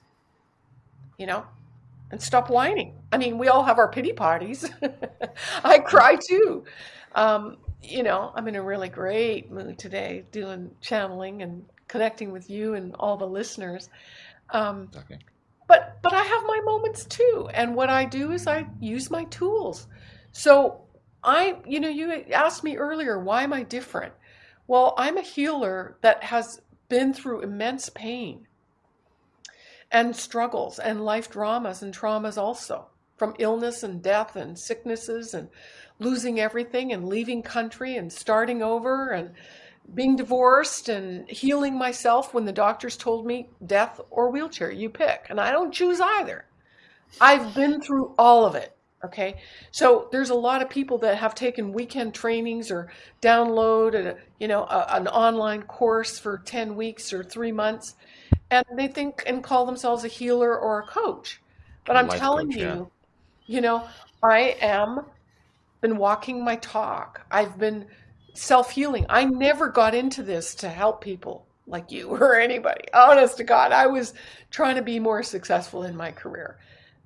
You know, and stop whining. I mean, we all have our pity parties. [laughs] I cry too. Um, you know, I'm in a really great mood today doing channeling and connecting with you and all the listeners. Um, okay. But but I have my moments too, and what I do is I use my tools. So I, you know, you asked me earlier, why am I different? Well, I'm a healer that has been through immense pain and struggles and life dramas and traumas also from illness and death and sicknesses and losing everything and leaving country and starting over and being divorced and healing myself when the doctors told me death or wheelchair, you pick. And I don't choose either. I've been through all of it. Okay, so there's a lot of people that have taken weekend trainings or download a, you know a, an online course for 10 weeks or three months, and they think and call themselves a healer or a coach. But I'm telling coach, you, yeah. you know, I am been walking my talk. I've been self healing. I never got into this to help people like you [laughs] or anybody. Honest to God, I was trying to be more successful in my career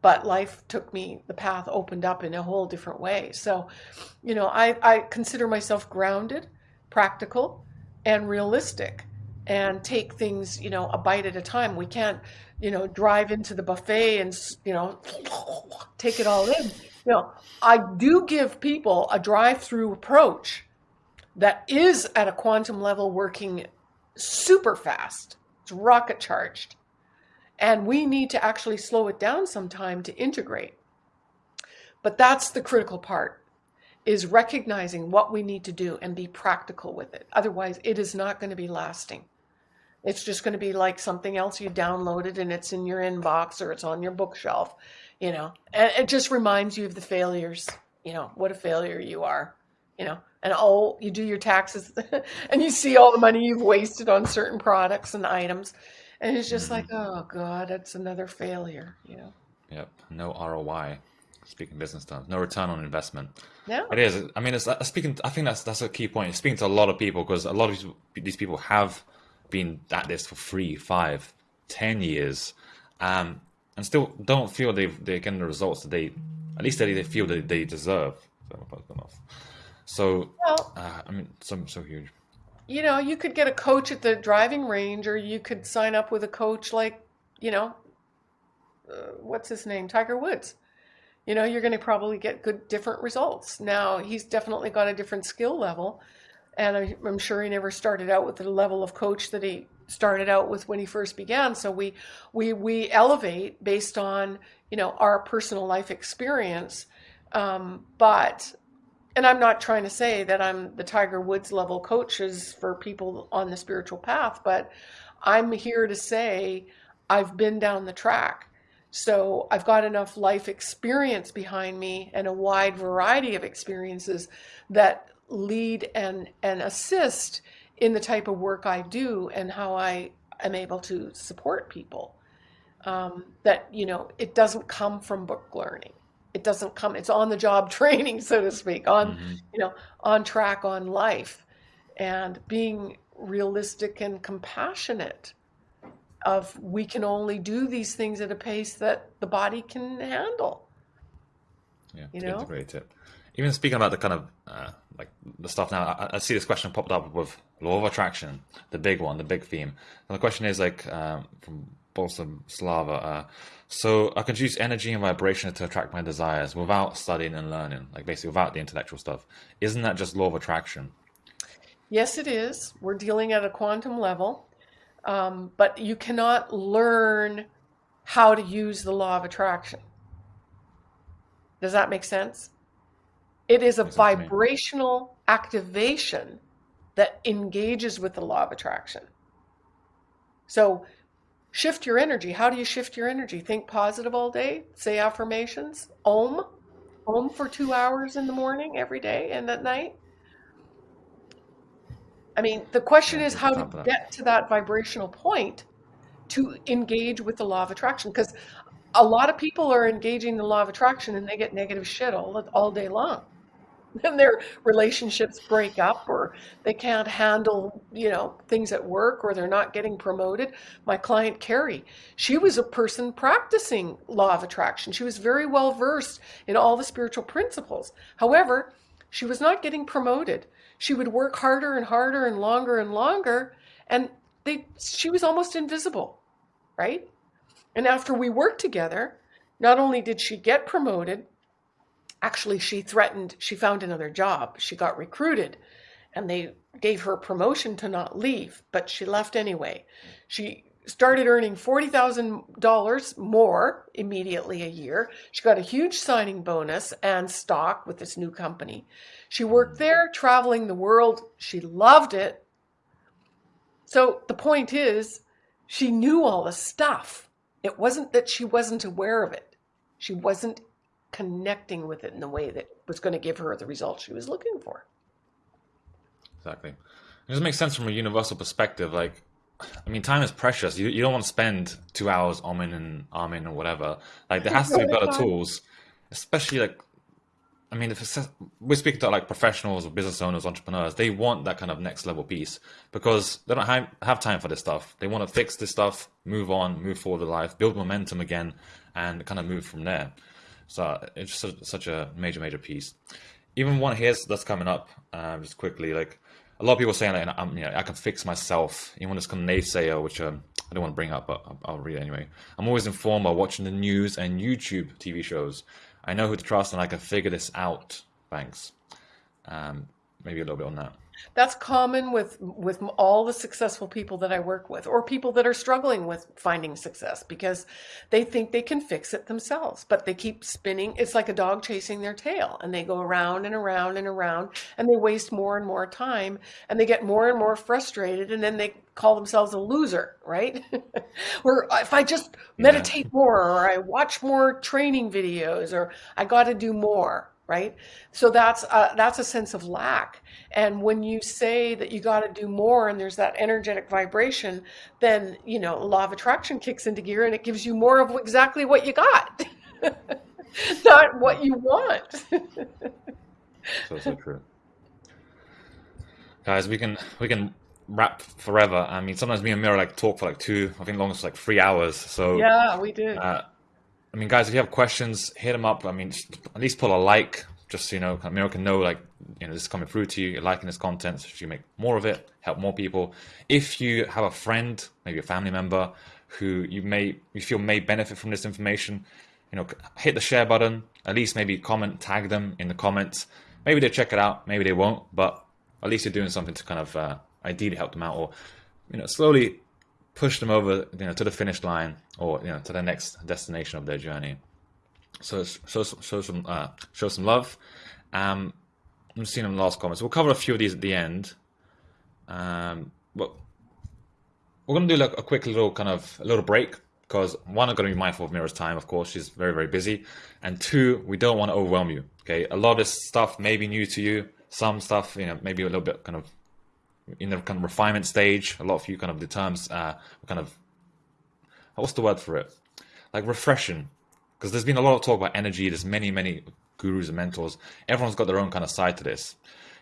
but life took me the path opened up in a whole different way so you know i, I consider myself grounded practical and realistic and take things you know a bite at a time we can't you know drive into the buffet and you know [laughs] take it all in you know i do give people a drive through approach that is at a quantum level working super fast it's rocket charged and we need to actually slow it down sometime to integrate. But that's the critical part is recognizing what we need to do and be practical with it. Otherwise, it is not going to be lasting. It's just going to be like something else you downloaded and it's in your inbox or it's on your bookshelf, you know. And it just reminds you of the failures, you know, what a failure you are, you know. And oh, you do your taxes [laughs] and you see all the money you've wasted on certain products and items and it's just like, mm-hmm. oh god, it's another failure, you know. Yep, no ROI. Speaking business terms, no return on investment. Yeah, it is. I mean, it's uh, speaking. I think that's that's a key point. Speaking to a lot of people because a lot of these people have been at this for three, five, ten years, um, and still don't feel they've they're getting the results that they, at least that they feel that they deserve. So, well, uh, I mean, so so huge you know, you could get a coach at the driving range, or you could sign up with a coach like, you know, uh, what's his name, Tiger Woods. You know, you're going to probably get good, different results. Now, he's definitely got a different skill level, and I'm sure he never started out with the level of coach that he started out with when he first began. So we we we elevate based on you know our personal life experience, um, but and I'm not trying to say that I'm the Tiger Woods level coaches for people on the spiritual path, but I'm here to say I've been down the track. So I've got enough life experience behind me and a wide variety of experiences that lead and, and assist in the type of work I do and how I am able to support people. Um, that, you know, it doesn't come from book learning. It doesn't come it's on the job [laughs] training so to speak on mm-hmm. you know on track on life. And being realistic and compassionate of we can only do these things at a pace that the body can handle. Yeah you know? integrate it even speaking about the kind of uh, like the stuff now I, I, see this question popped up with law of attraction the big one the big theme and the question is like um, from Bolsom Slava uh, so I can use energy and vibration to attract my desires without studying and learning, like basically without the intellectual stuff. Isn't that just law of attraction? Yes, it is. We're dealing at a quantum level, um, but you cannot learn how to use the law of attraction. Does that make sense? It is a vibrational activation that engages with the law of attraction. So Shift your energy. How do you shift your energy? Think positive all day, say affirmations, om, om for two hours in the morning every day and at night. I mean, the question is how to get to that vibrational point to engage with the law of attraction because a lot of people are engaging the law of attraction and they get negative shit all all day long. [laughs] and their relationships break up or they can't handle you know things at work or they're not getting promoted. My client carrie she was a person practicing law of attraction. She was very well versed in all the spiritual principles. However she was not getting promoted. She would work harder and harder and longer and longer and they she was almost invisible right? And after we worked together not only did she get promoted actually she threatened she found another job. She got recruited and they gave her promotion to not leave but she left anyway. She started earning $40,000 more immediately a year. She got a huge signing bonus and stock with this new company. She worked there traveling the world. She loved it. So the point is she knew all the stuff. It wasn't that she wasn't aware of it. She wasn't connecting with it in the way that was going to give her the results she was looking for. Exactly. It just makes sense from a universal perspective. Like, I mean, time is precious. You, you don't want to spend two hours oming and arming or whatever. Like, there has to be better [laughs] tools, especially like, I mean, if we're speaking to like professionals or business owners, entrepreneurs, they want that kind of next level piece because they don't have, have time for this stuff. They want to fix this stuff, move on, move forward with life, build momentum again, and kind of move from there. So it's such a major, major piece. Even one here that's coming up, um, just quickly, like a lot of people saying, like, I'm, you know, I can fix myself. Even this kind of naysayer, which um, I don't want to bring up, but I'll, I'll read it anyway. I'm always informed by watching the news and YouTube TV shows. I know who to trust, and I can figure this out. Thanks. Um, maybe a little bit on that. That's common with with all the successful people that I work with or people that are struggling with finding success because they think they can fix it themselves, but they keep spinning. It's like a dog chasing their tail and they go around and around and around and they waste more and more time and they get more and more frustrated and then they call themselves a loser, right? [laughs] or oh, if I just meditate yeah. more or I watch more training videos or I got to do more right? So that's a, that's a sense of lack. And when you say that you got to do more and there's that energetic vibration, then, you know, law of attraction kicks into gear and it gives you more of exactly what you got, [laughs] not what you want. so, so true. Guys, we can, we can rap forever. I mean, sometimes me and Mira like talk for like two, I think longest like three hours. So yeah, we did. Uh, I mean, guys, if you have questions, hit them up. I mean, at least put a like, just so you know, Miro can know, like, you know, this is coming through to you, you're liking this content, so you make more of it, help more people. If you have a friend, maybe a family member, who you may, you feel may benefit from this information, you know, hit the share button, at least maybe comment, tag them in the comments. Maybe they check it out, maybe they won't, but at least you're doing something to kind of uh, ideally help them out or, you know, slowly push them over you know to the finish line or you know to the next destination of their journey so show, show some uh, show some love um i'm seeing them last comments we'll cover a few of these at the end um but we're going to do like a quick little kind of a little break because one, I'm going to be mindful of Mira's time, of course, she's very, very busy. And two, we don't want to overwhelm you. Okay. A lot of this stuff may be new to you. Some stuff, you know, maybe a little bit kind of in the kind of refinement stage. A lot of you kind of the terms uh, kind of what's the word for it? Like refreshing, because there's been a lot of talk about energy. There's many many gurus and mentors. Everyone's got their own kind of side to this.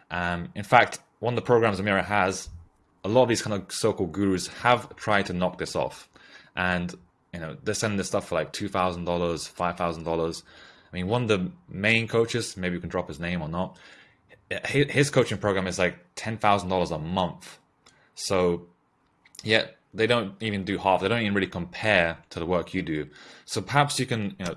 Um, in fact, one of the programs Amira has, a lot of these kind of so-called gurus have tried to knock this off, and you know they're selling this stuff for like two thousand dollars, five thousand dollars. I mean, one of the main coaches, maybe you can drop his name or not, his coaching program is like ten thousand dollars a month. So, yeah, they don't even do half. They don't even really compare to the work you do. So perhaps you can, you know,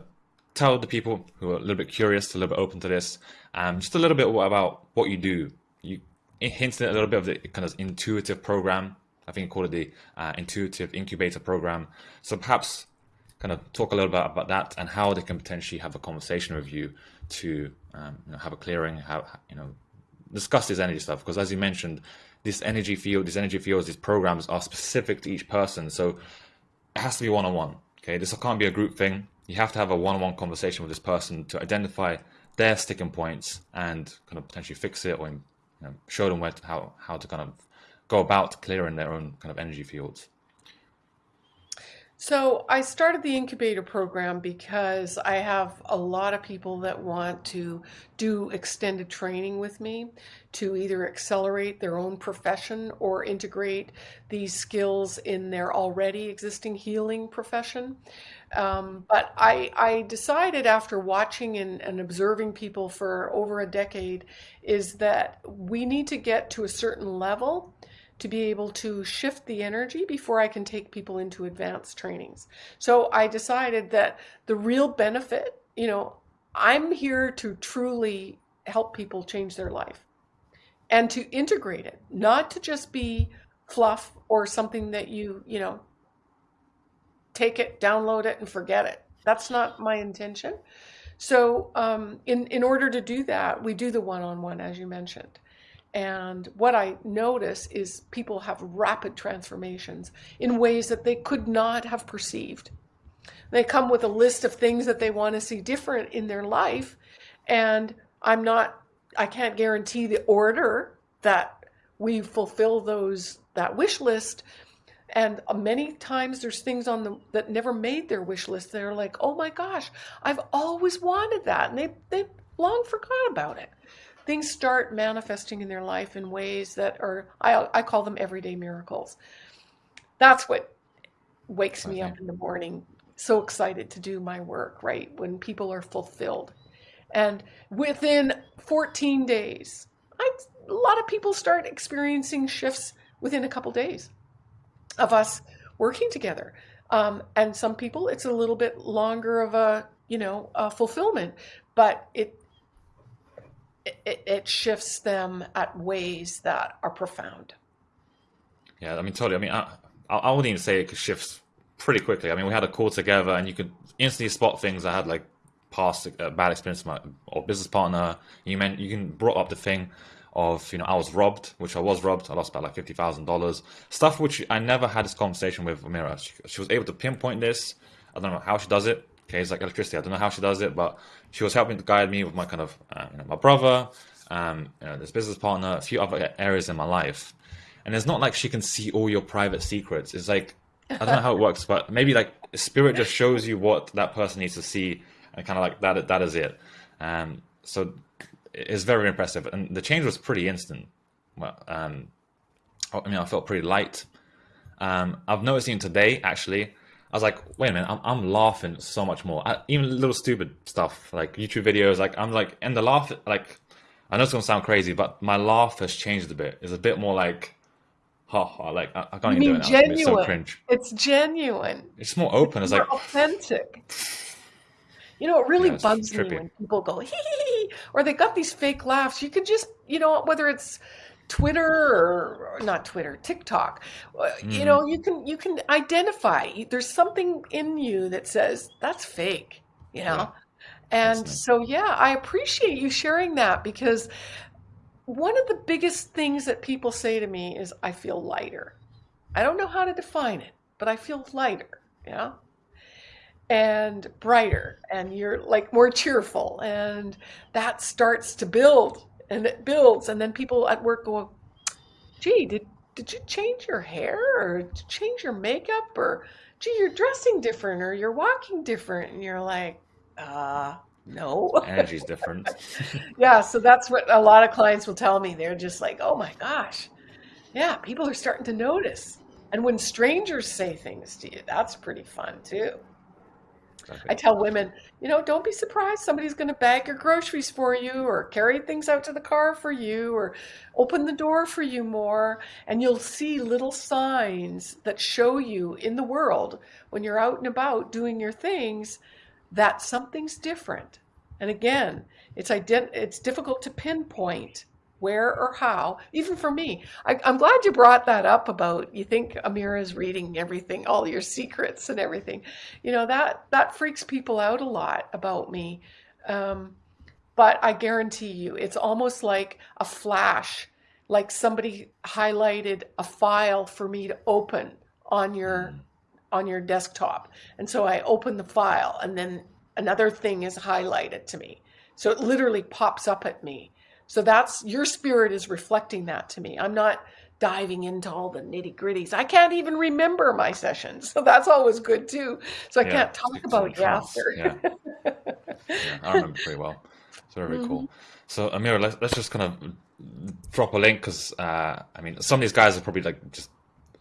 tell the people who are a little bit curious, a little bit open to this, um, just a little bit about what you do. You hinted at a little bit of the kind of intuitive program. I think you call it the uh, intuitive incubator program. So perhaps kind of talk a little bit about that and how they can potentially have a conversation with you to um, you know, have a clearing, have you know, discuss this energy stuff. Because as you mentioned, this energy field, these energy fields, these programs are specific to each person. So it has to be one on one. Okay, this can't be a group thing. You have to have a one on one conversation with this person to identify their sticking points and kind of potentially fix it or you know, show them where to, how how to kind of go about clearing their own kind of energy fields. So I started the incubator program because I have a lot of people that want to do extended training with me to either accelerate their own profession or integrate these skills in their already existing healing profession. Um, but I, I decided after watching and, and observing people for over a decade is that we need to get to a certain level to be able to shift the energy before I can take people into advanced trainings. So I decided that the real benefit, you know, I'm here to truly help people change their life and to integrate it, not to just be fluff or something that you, you know, take it, download it, and forget it. That's not my intention. So, um, in in order to do that, we do the one-on-one, as you mentioned. And what I notice is people have rapid transformations in ways that they could not have perceived. They come with a list of things that they want to see different in their life. And I'm not, I can't guarantee the order that we fulfill those, that wish list. And many times there's things on them that never made their wish list. They're like, oh my gosh, I've always wanted that. And they, they long forgot about it things start manifesting in their life in ways that are, I, I call them everyday miracles. That's what wakes me up in the morning, so excited to do my work, right? When people are fulfilled. And within 14 days, I, a lot of people start experiencing shifts within a couple days of us working together. Um, and some people, it's a little bit longer of a, you know, a fulfillment, but it it, it shifts them at ways that are profound. Yeah, I mean, totally. I mean, I, I wouldn't even say it shifts pretty quickly. I mean, we had a call together, and you could instantly spot things I had like past uh, bad experience my or business partner. You meant you can brought up the thing of you know I was robbed, which I was robbed. I lost about like fifty thousand dollars. Stuff which I never had this conversation with Amira. She, she, was able to pinpoint this. I don't know how she does it. Okay, it's like electricity. I don't know how she does it, but she was helping to guide me with my kind of uh, you know, my brother, um, you know, this business partner, a few other areas in my life. And it's not like she can see all your private secrets. It's like I don't know how it [laughs] works, but maybe like spirit just shows you what that person needs to see, and kind of like that. That is it. Um, so it's very impressive, and the change was pretty instant. Well, um, I mean, I felt pretty light. Um, I've noticed even today, actually, I was like, wait a minute, I'm, I'm laughing so much more. I, even little stupid stuff like YouTube videos, like I'm like, and the laugh, like, I know it's gonna sound crazy, but my laugh has changed a bit. It's a bit more like, ha ha, like I, I can't you even do it now. Genuine. It's so cringe. It's genuine. It's more open. It's, it's like authentic. You know, it really yeah, bugs me when people go hee hee hee, or they got these fake laughs. You could just, you know, whether it's Twitter or, or not Twitter, TikTok. Mm. You know, you can you can identify. There's something in you that says that's fake. You know, yeah. and nice. so yeah, I appreciate you sharing that because one of the biggest things that people say to me is, "I feel lighter." I don't know how to define it, but I feel lighter. Yeah and brighter and you're like more cheerful and that starts to build and it builds and then people at work go gee did did you change your hair or change your makeup or gee you're dressing different or you're walking different? And you're like uh no. Energy's different. [laughs] Yeah so that's what a lot of clients will tell me. They're just like oh my gosh. Yeah people are starting to notice. And when strangers say things to you that's pretty fun too I tell women, you know, don't be surprised somebody's going to bag your groceries for you or carry things out to the car for you or open the door for you more. And you'll see little signs that show you in the world when you're out and about doing your things that something's different. And again, it's ident- it's difficult to pinpoint where or how, even for me. I, am glad you brought that up about you think Amira is reading everything, all your secrets and everything. You know, that, that freaks people out a lot about me. Um, but I guarantee you, it's almost like a flash, like somebody highlighted a file for me to open on your mm. on your desktop. And so I open the file and then another thing is highlighted to me. So it literally pops up at me so that's your spirit is reflecting that to me. I'm not diving into all the nitty gritties. I can't even remember my sessions, [laughs] so that's always good too. So I yeah, can't talk about you after. Yeah. yeah. I remember pretty well. It's very, very mm-hmm. cool. So Amira, let's let's just kind of drop a link because uh, I mean some of these guys are probably like just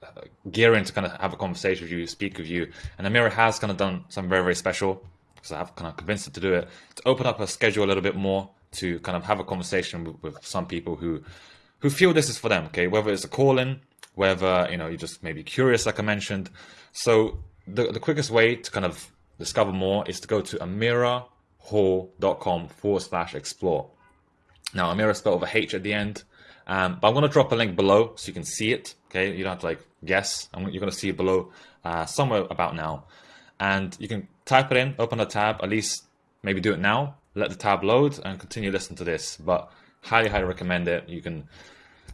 uh, gearing to kind of have a conversation with you, speak with you, and Amira has kind of done something very very special because I've kind of convinced her to do it to open up her schedule a little bit more to kind of have a conversation with, with some people who who feel this is for them. Okay, whether it's a call in, whether you know you're just maybe curious, like I mentioned. So the the quickest way to kind of discover more is to go to amirahall.com forward slash explore. Now Amira spelled with a H at the end. Um, but I'm going to drop a link below so you can see it. Okay, you don't have to like guess. I'm, you're going to see it below uh, somewhere about now, and you can type it in, open a tab. At least maybe do it now. Let the tab load and continue listening to this. But highly, highly recommend it. You can,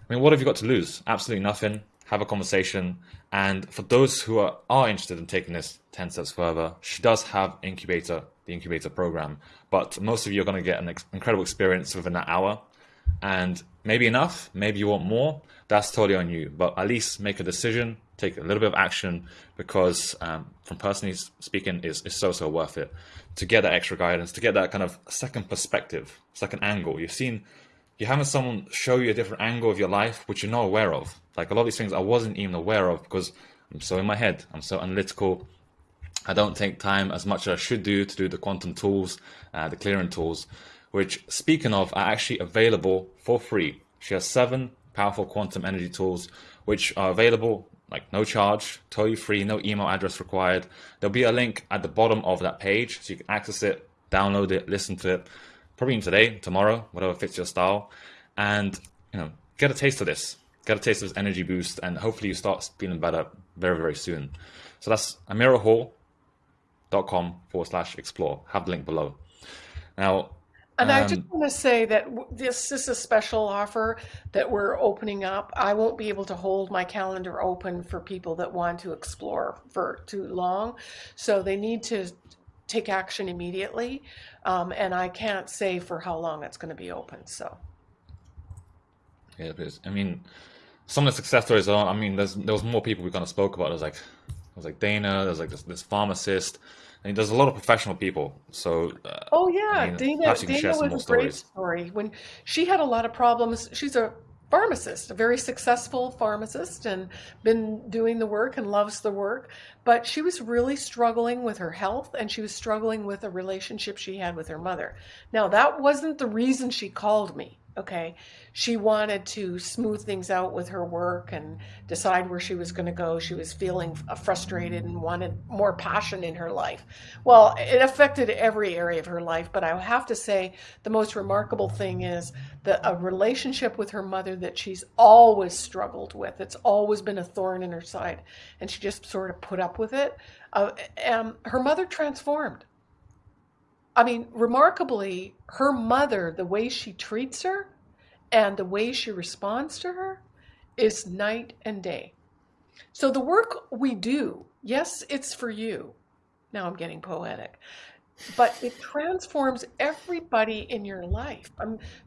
I mean, what have you got to lose? Absolutely nothing. Have a conversation. And for those who are, are interested in taking this 10 steps further, she does have Incubator, the Incubator program. But most of you are going to get an ex- incredible experience within that hour. And maybe enough, maybe you want more. That's totally on you. But at least make a decision, take a little bit of action because, um, from personally speaking, it's, is so so worth it to get that extra guidance, to get that kind of second perspective, second angle. You've seen you're having someone show you a different angle of your life which you're not aware of. Like a lot of these things I wasn't even aware of because I'm so in my head. I'm so analytical. I don't take time as much as I should do to do the quantum tools, uh, the clearing tools, which speaking of are actually available for free. She has seven powerful quantum energy tools which are available like no charge, totally free, no email address required. There'll be a link at the bottom of that page so you can access it, download it, listen to it probably today, tomorrow, whatever fits your style, and you know, get a taste of this, get a taste of this energy boost, and hopefully you start feeling better very, very soon. So that's amirahall.com forward slash explore. Have the link below. Now, and um, I just um, want to say that this is a special offer that we're opening up. I won't be able to hold my calendar open for people that want to explore for too long. So they need to take action immediately. Um, and I can't say for how long it's going to be open. So, yeah, it is. I mean, some of the success stories are. I mean, there's there was more people we kind of spoke about. There's like there's like Dana. There's like this, this pharmacist. I mean, there's a lot of professional people. So, uh, oh yeah, I mean, Dana. Dana was a stories. great story. When she had a lot of problems, she's a pharmacist, a very successful pharmacist, and been doing the work and loves the work. But she was really struggling with her health and she was struggling with a relationship she had with her mother. Now, that wasn't the reason she called me. Okay. She wanted to smooth things out with her work and decide where she was going to go. She was feeling frustrated and wanted more passion in her life. Well, it affected every area of her life, but I have to say the most remarkable thing is that a relationship with her mother that she's always struggled with. It's always been a thorn in her side, and she just sort of put up with it. Uh, um, her mother transformed I mean, remarkably, her mother, the way she treats her and the way she responds to her is night and day. So the work we do, yes, it's for you. Now I'm getting poetic. But it transforms everybody in your life.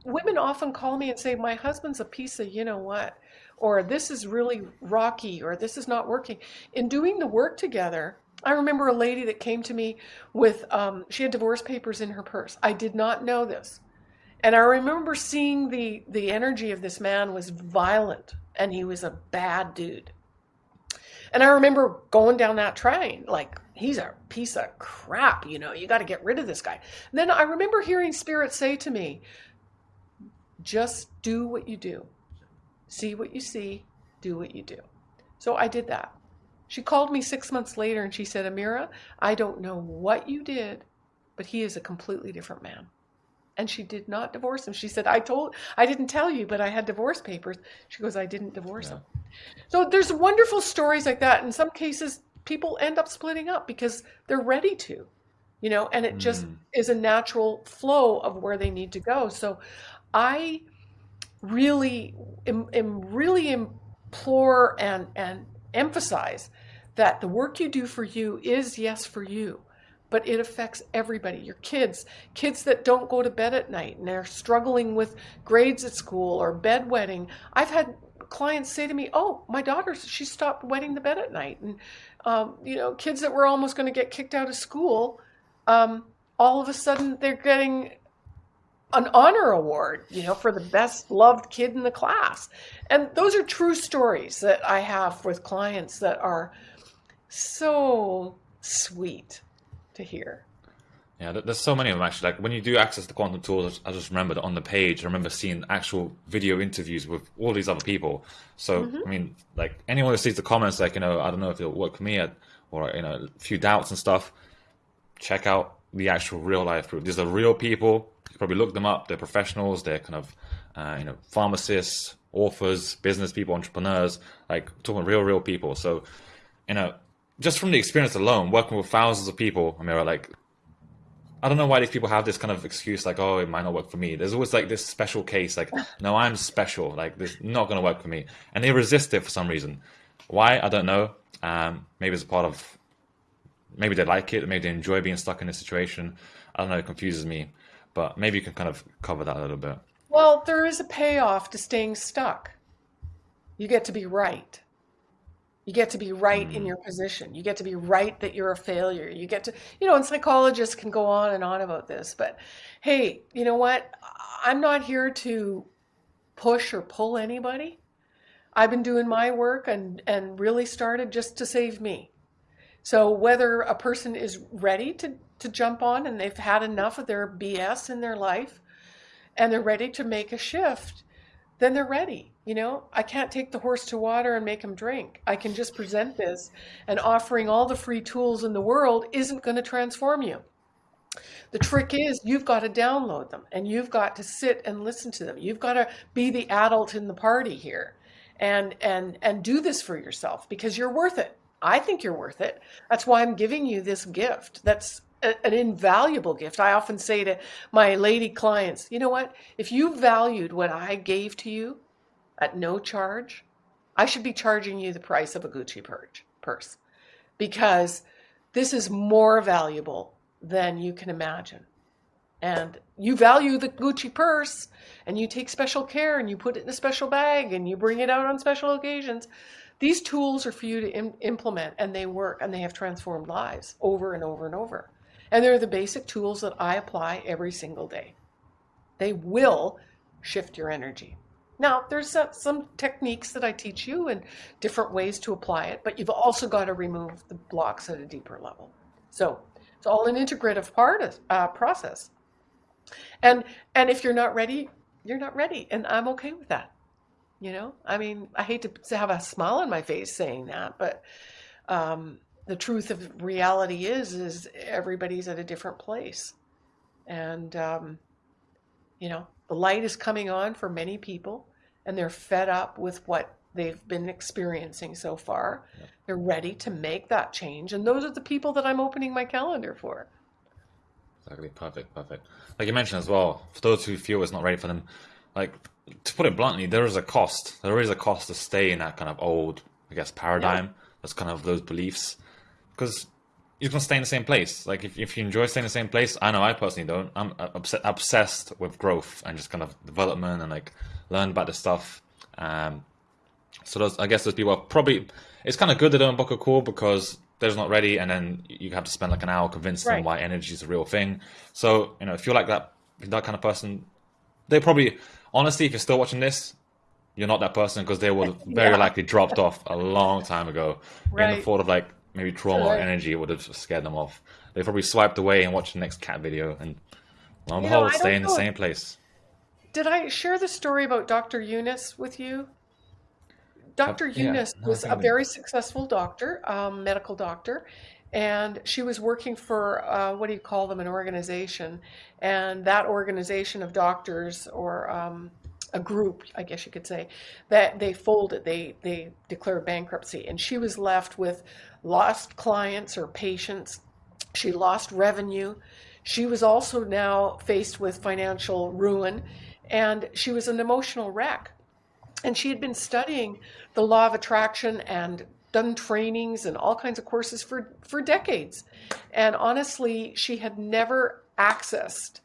Women often call me and say, My husband's a piece of you know what, or this is really rocky, or this is not working. In doing the work together, I remember a lady that came to me with, um, she had divorce papers in her purse. I did not know this. And I remember seeing the, the energy of this man was violent and he was a bad dude. And I remember going down that train, like, he's a piece of crap, you know, you got to get rid of this guy. And then I remember hearing Spirit say to me, just do what you do. See what you see, do what you do. So I did that. She called me six months later and she said, Amira, I don't know what you did, but he is a completely different man. And she did not divorce him. She said, I told, I didn't tell you, but I had divorce papers. She goes, I didn't divorce yeah. him. So there's wonderful stories like that. In some cases, people end up splitting up because they're ready to, you know, and it mm. just is a natural flow of where they need to go. So I really am, am really implore and, and emphasize that the work you do for you is yes for you but it affects everybody. Your kids kids that don't go to bed at night and they're struggling with grades at school or bedwetting. I've had clients say to me, "Oh, my daughter, she stopped wetting the bed at night," and um, you know, kids that were almost going to get kicked out of school, um, all of a sudden they're getting an honor award, you know, for the best loved kid in the class. And those are true stories that I have with clients that are so sweet to hear. Yeah, there's so many of them actually. Like when you do access the quantum tools, I just remember that on the page, I remember seeing actual video interviews with all these other people. So mm-hmm. I mean, like anyone who sees the comments, like you know, I don't know if it'll work for me, or you know, a few doubts and stuff. Check out the actual real life proof. These are real people. You probably look them up. They're professionals. They're kind of uh, you know pharmacists, authors, business people, entrepreneurs. Like talking real, real people. So you know, just from the experience alone, working with thousands of people, I mean, like I don't know why these people have this kind of excuse like, oh, it might not work for me. There's always like this special case, like, [sighs] no, I'm special. Like, this not going to work for me. And they resist it for some reason. Why? I don't know. Um, maybe it's a part of, maybe they like it. Maybe they enjoy being stuck in this situation. I don't know. It confuses me. But maybe you can kind of cover that a little bit. Well, there is a payoff to staying stuck. You get to be right. You get to be right in mm. your position. You get to be right that you're a failure. You get to, you know, and psychologists can go on and on about this, but hey, you know what? I'm not here to push or pull anybody. I've been doing my work and and really started just to save me. So whether a person is ready to to jump on and they've had enough of their BS in their life and they're ready to make a shift, then they're ready. You know, I can't take the horse to water and make him drink. I can just present this, and offering all the free tools in the world isn't going to transform you. The trick is you've got to download them and you've got to sit and listen to them. You've got to be the adult in the party here and and and do this for yourself because you're worth it. I think you're worth it. That's why I'm giving you this gift. That's an invaluable gift. I often say to my lady clients, you know what? If you valued what I gave to you at no charge, I should be charging you the price of a Gucci purse because this is more valuable than you can imagine. And you value the Gucci purse and you take special care and you put it in a special bag and you bring it out on special occasions. These tools are for you to Im implement and they work and they have transformed lives over and over and over. And they're the basic tools that I apply every single day. They will shift your energy. Now, there's some techniques that I teach you and different ways to apply it, but you've also got to remove the blocks at a deeper level. So it's all an integrative part of, uh, process. And and if you're not ready, you're not ready, and I'm okay with that. You know, I mean, I hate to have a smile on my face saying that, but um, the truth of reality is is everybody's at a different place and um, you know the light is coming on for many people and they're fed up with what they've been experiencing so far. Yeah. they're ready to make that change and those are the people that i'm opening my calendar for. Exactly. Perfect perfect. Like you mentioned as well for those who feel it's not ready for them like to put it bluntly there is a cost. There is a cost to stay in that kind of old i guess paradigm yeah. that's kind of those beliefs. Because you're gonna stay in the same place. Like if, if you enjoy staying in the same place, I know I personally don't. I'm obs- obsessed with growth and just kind of development and like learn about the stuff. Um, so those, I guess those people are probably. It's kind of good they don't book a call because they're not ready, and then you have to spend like an hour convincing right. them why energy is a real thing. So you know, if you're like that, that kind of person, they probably honestly, if you're still watching this, you're not that person because they would [laughs] very yeah. likely dropped off a long time ago right. in the thought of like maybe trauma or energy would have scared them off. They probably swiped away and watched the next cat video and lo and behold, stay in the same place. Did I share the story about Dr. Eunice with you? Dr. Uh, Eunice yeah, was a very successful doctor, um, medical doctor, and she was working for uh, what do you call them, an organization, and that organization of doctors or um, a group, I guess you could say, that they folded, they they declared bankruptcy, and she was left with lost clients or patients. She lost revenue. She was also now faced with financial ruin, and she was an emotional wreck. And she had been studying the law of attraction and done trainings and all kinds of courses for, for decades. And honestly, she had never accessed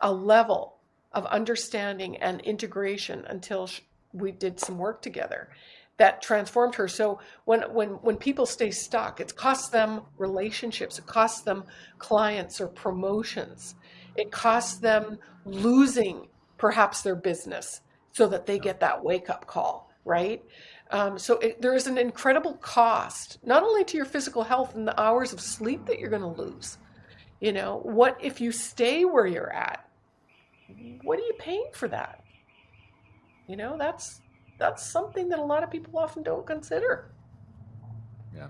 a level of understanding and integration until we did some work together that transformed her. So when when when people stay stuck, it costs them relationships, it costs them clients or promotions, it costs them losing perhaps their business so that they get that wake up call, right? Um, so it, there is an incredible cost, not only to your physical health and the hours of sleep that you're going to lose. You know, what if you stay where you're at? What are you paying for that? You know, that's that's something that a lot of people often don't consider. Yeah.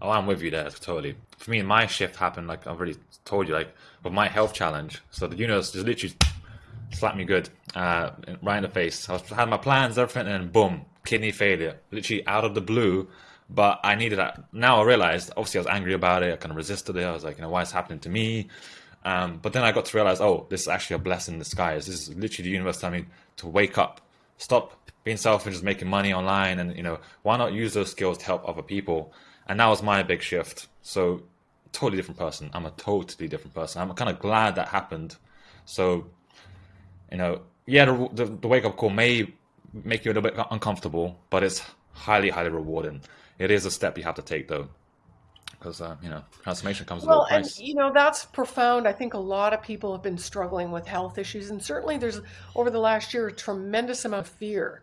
Oh, I'm with you there totally. For me, my shift happened like I've already told you, like with my health challenge. So the universe just literally slapped me good, uh, right in the face. I was, had my plans, everything, and boom, kidney failure, literally out of the blue. But I needed that. Now I realized, obviously, I was angry about it. I kind of resisted it. I was like, you know, why is happening to me? Um, but then I got to realize, oh, this is actually a blessing in disguise. This is literally the universe telling me to wake up, stop being selfish, just making money online, and you know, why not use those skills to help other people? And that was my big shift. So, totally different person. I'm a totally different person. I'm kind of glad that happened. So, you know, yeah, the, the, the wake up call may make you a little bit uncomfortable, but it's highly, highly rewarding. It is a step you have to take, though, because uh, you know transformation comes well, with a price. and you know that's profound. I think a lot of people have been struggling with health issues, and certainly there's over the last year a tremendous amount of fear.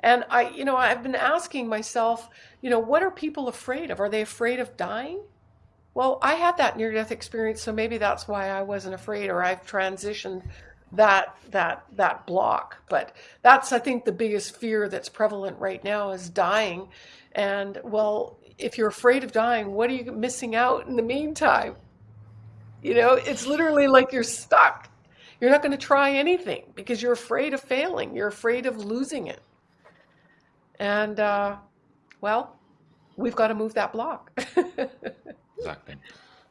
And I, you know, I've been asking myself, you know, what are people afraid of? Are they afraid of dying? Well, I had that near death experience, so maybe that's why I wasn't afraid, or I've transitioned that that that block. But that's i think the biggest fear that's prevalent right now is dying. And well if you're afraid of dying what are you missing out in the meantime? You know it's literally like you're stuck. You're not going to try anything because you're afraid of failing. You're afraid of losing it and uh, well we've got to move that block [laughs] exactly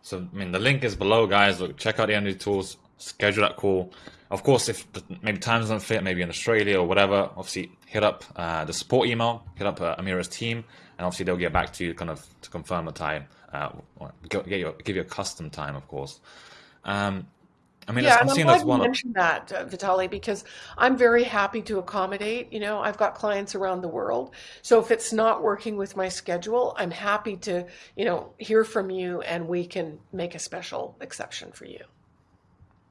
so i mean the link is below guys look check out the energy tools schedule that call. Of course, if maybe times don't fit, maybe in Australia or whatever, obviously hit up uh, the support email, hit up uh, Amira's team, and obviously they'll get back to you kind of to confirm the time, uh, get you, give you a custom time, of course. Um, I mean, yeah, I'm, I'm glad you mentioned that, uh, Vitali, because I'm very happy to accommodate. You know, I've got clients around the world, so if it's not working with my schedule, I'm happy to, you know, hear from you, and we can make a special exception for you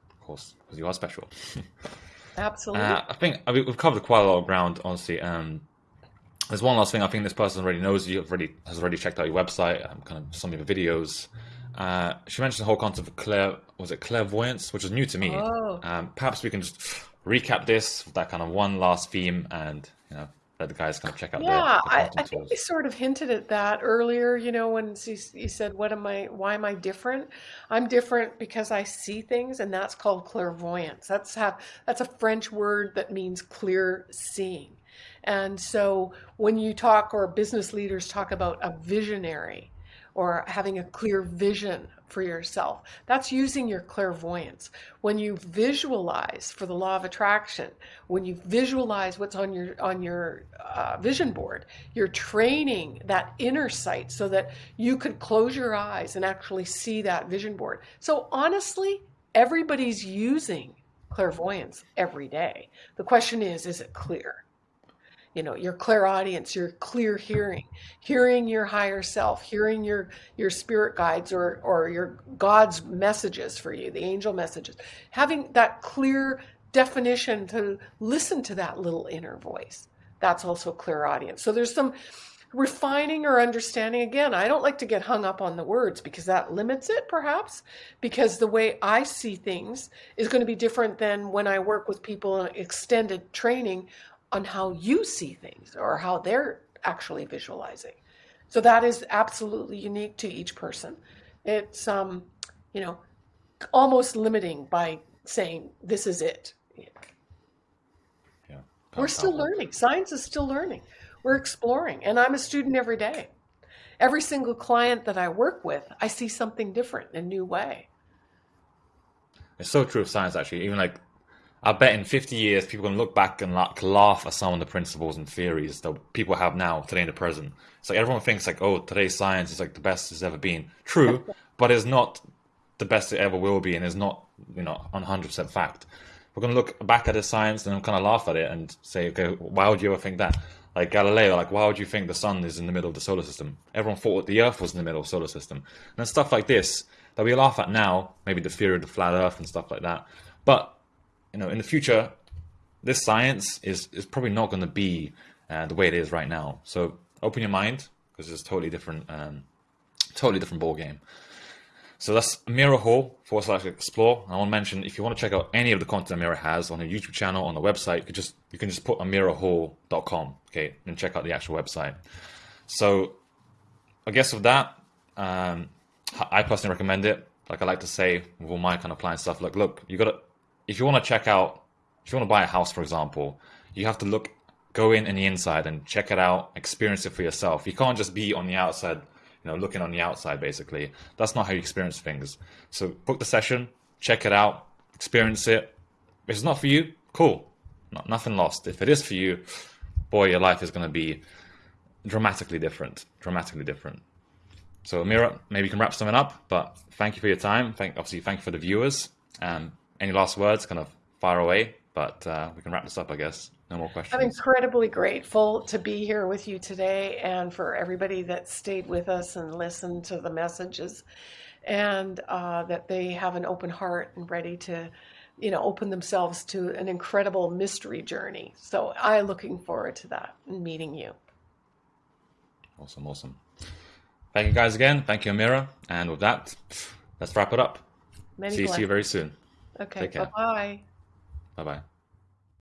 Of course, because you are special. [laughs] Absolutely. Uh, I think I mean, we've covered quite a lot of ground, honestly. Um, there's one last thing. I think this person already knows you. Already has already checked out your website. Um, kind of some of your videos. Uh, she mentioned the whole concept of clair was it clairvoyance, which is new to me. Oh. Um, perhaps we can just recap this that kind of one last theme, and you know, let the guys kind of check out. Yeah, the, the I, I, think we sort of hinted at that earlier. You know, when you said, "What am I? Why am I different?" I'm different because I see things, and that's called clairvoyance. That's have that's a French word that means clear seeing. And so, when you talk or business leaders talk about a visionary, or having a clear vision for yourself. That's using your clairvoyance. When you visualize for the law of attraction, when you visualize what's on your on your uh, vision board, you're training that inner sight so that you could close your eyes and actually see that vision board. So honestly, everybody's using clairvoyance every day. The question is, is it clear? You know your clairaudience your clear hearing hearing your higher self hearing your your spirit guides or or your god's messages for you the angel messages. Having that clear definition to listen to that little inner voice that's also clairaudience. So there's some refining or understanding. Again i don't like to get hung up on the words because that limits it perhaps because the way i see things is going to be different than when i work with people in extended training on how you see things or how they're actually visualizing. So that is absolutely unique to each person. It's um, you know, almost limiting by saying this is it. Yeah. We're still learning. Science is still learning. We're exploring, and I'm a student every day. Every single client that I work with, I see something different, in a new way. It's so true of science, actually. Even like I bet in 50 years, people to look back and like laugh at some of the principles and theories that people have now, today in the present. It's like everyone thinks like, oh, today's science is like the best it's ever been. True, [laughs] but it's not the best it ever will be, and it's not, you know, 100% fact. we're going to look back at the science and kind of laugh at it and say, okay, why would you ever think that? Like Galileo, like why would you think the sun is in the middle of the solar system? Everyone thought the Earth was in the middle of the solar system, and stuff like this that we laugh at now, maybe the theory of the flat Earth and stuff like that. But you know, in the future, this science is is probably not going to be uh, the way it is right now. So open your mind because it's a totally different, um, totally different ball game. So that's Amira Hall forward slash explore. I want to mention if you want to check out any of the content Amira has on her YouTube channel, on the website, you can just you can just put amirahall.com, okay, and check out the actual website. So I guess with that, um, I personally recommend it. Like I like to say with all my kind of client stuff, like look, you gotta if you want to check out if you want to buy a house, for example, you have to look go in in the inside and check it out, experience it for yourself. You can't just be on the outside you know, looking on the outside basically. That's not how you experience things. So book the session, check it out, experience it. If it's not for you, cool. Not, nothing lost. If it is for you, boy, your life is going to be dramatically different. Dramatically different. So Amira, maybe you can wrap something up, but thank you for your time. Thank obviously thank you for the viewers. Um, any last words? Kind of far away, but uh, we can wrap this up, I guess. No more questions. I'm incredibly grateful to be here with you today and for everybody that stayed with us and listened to the messages and uh, that they have an open heart and ready to, you know, open themselves to an incredible mystery journey. So I'm looking forward to that and meeting you. Awesome, awesome. Thank you guys again. Thank you, Amira. And with that, let's wrap it up. Many see, see you very soon. Okay, bye bye. Bye bye.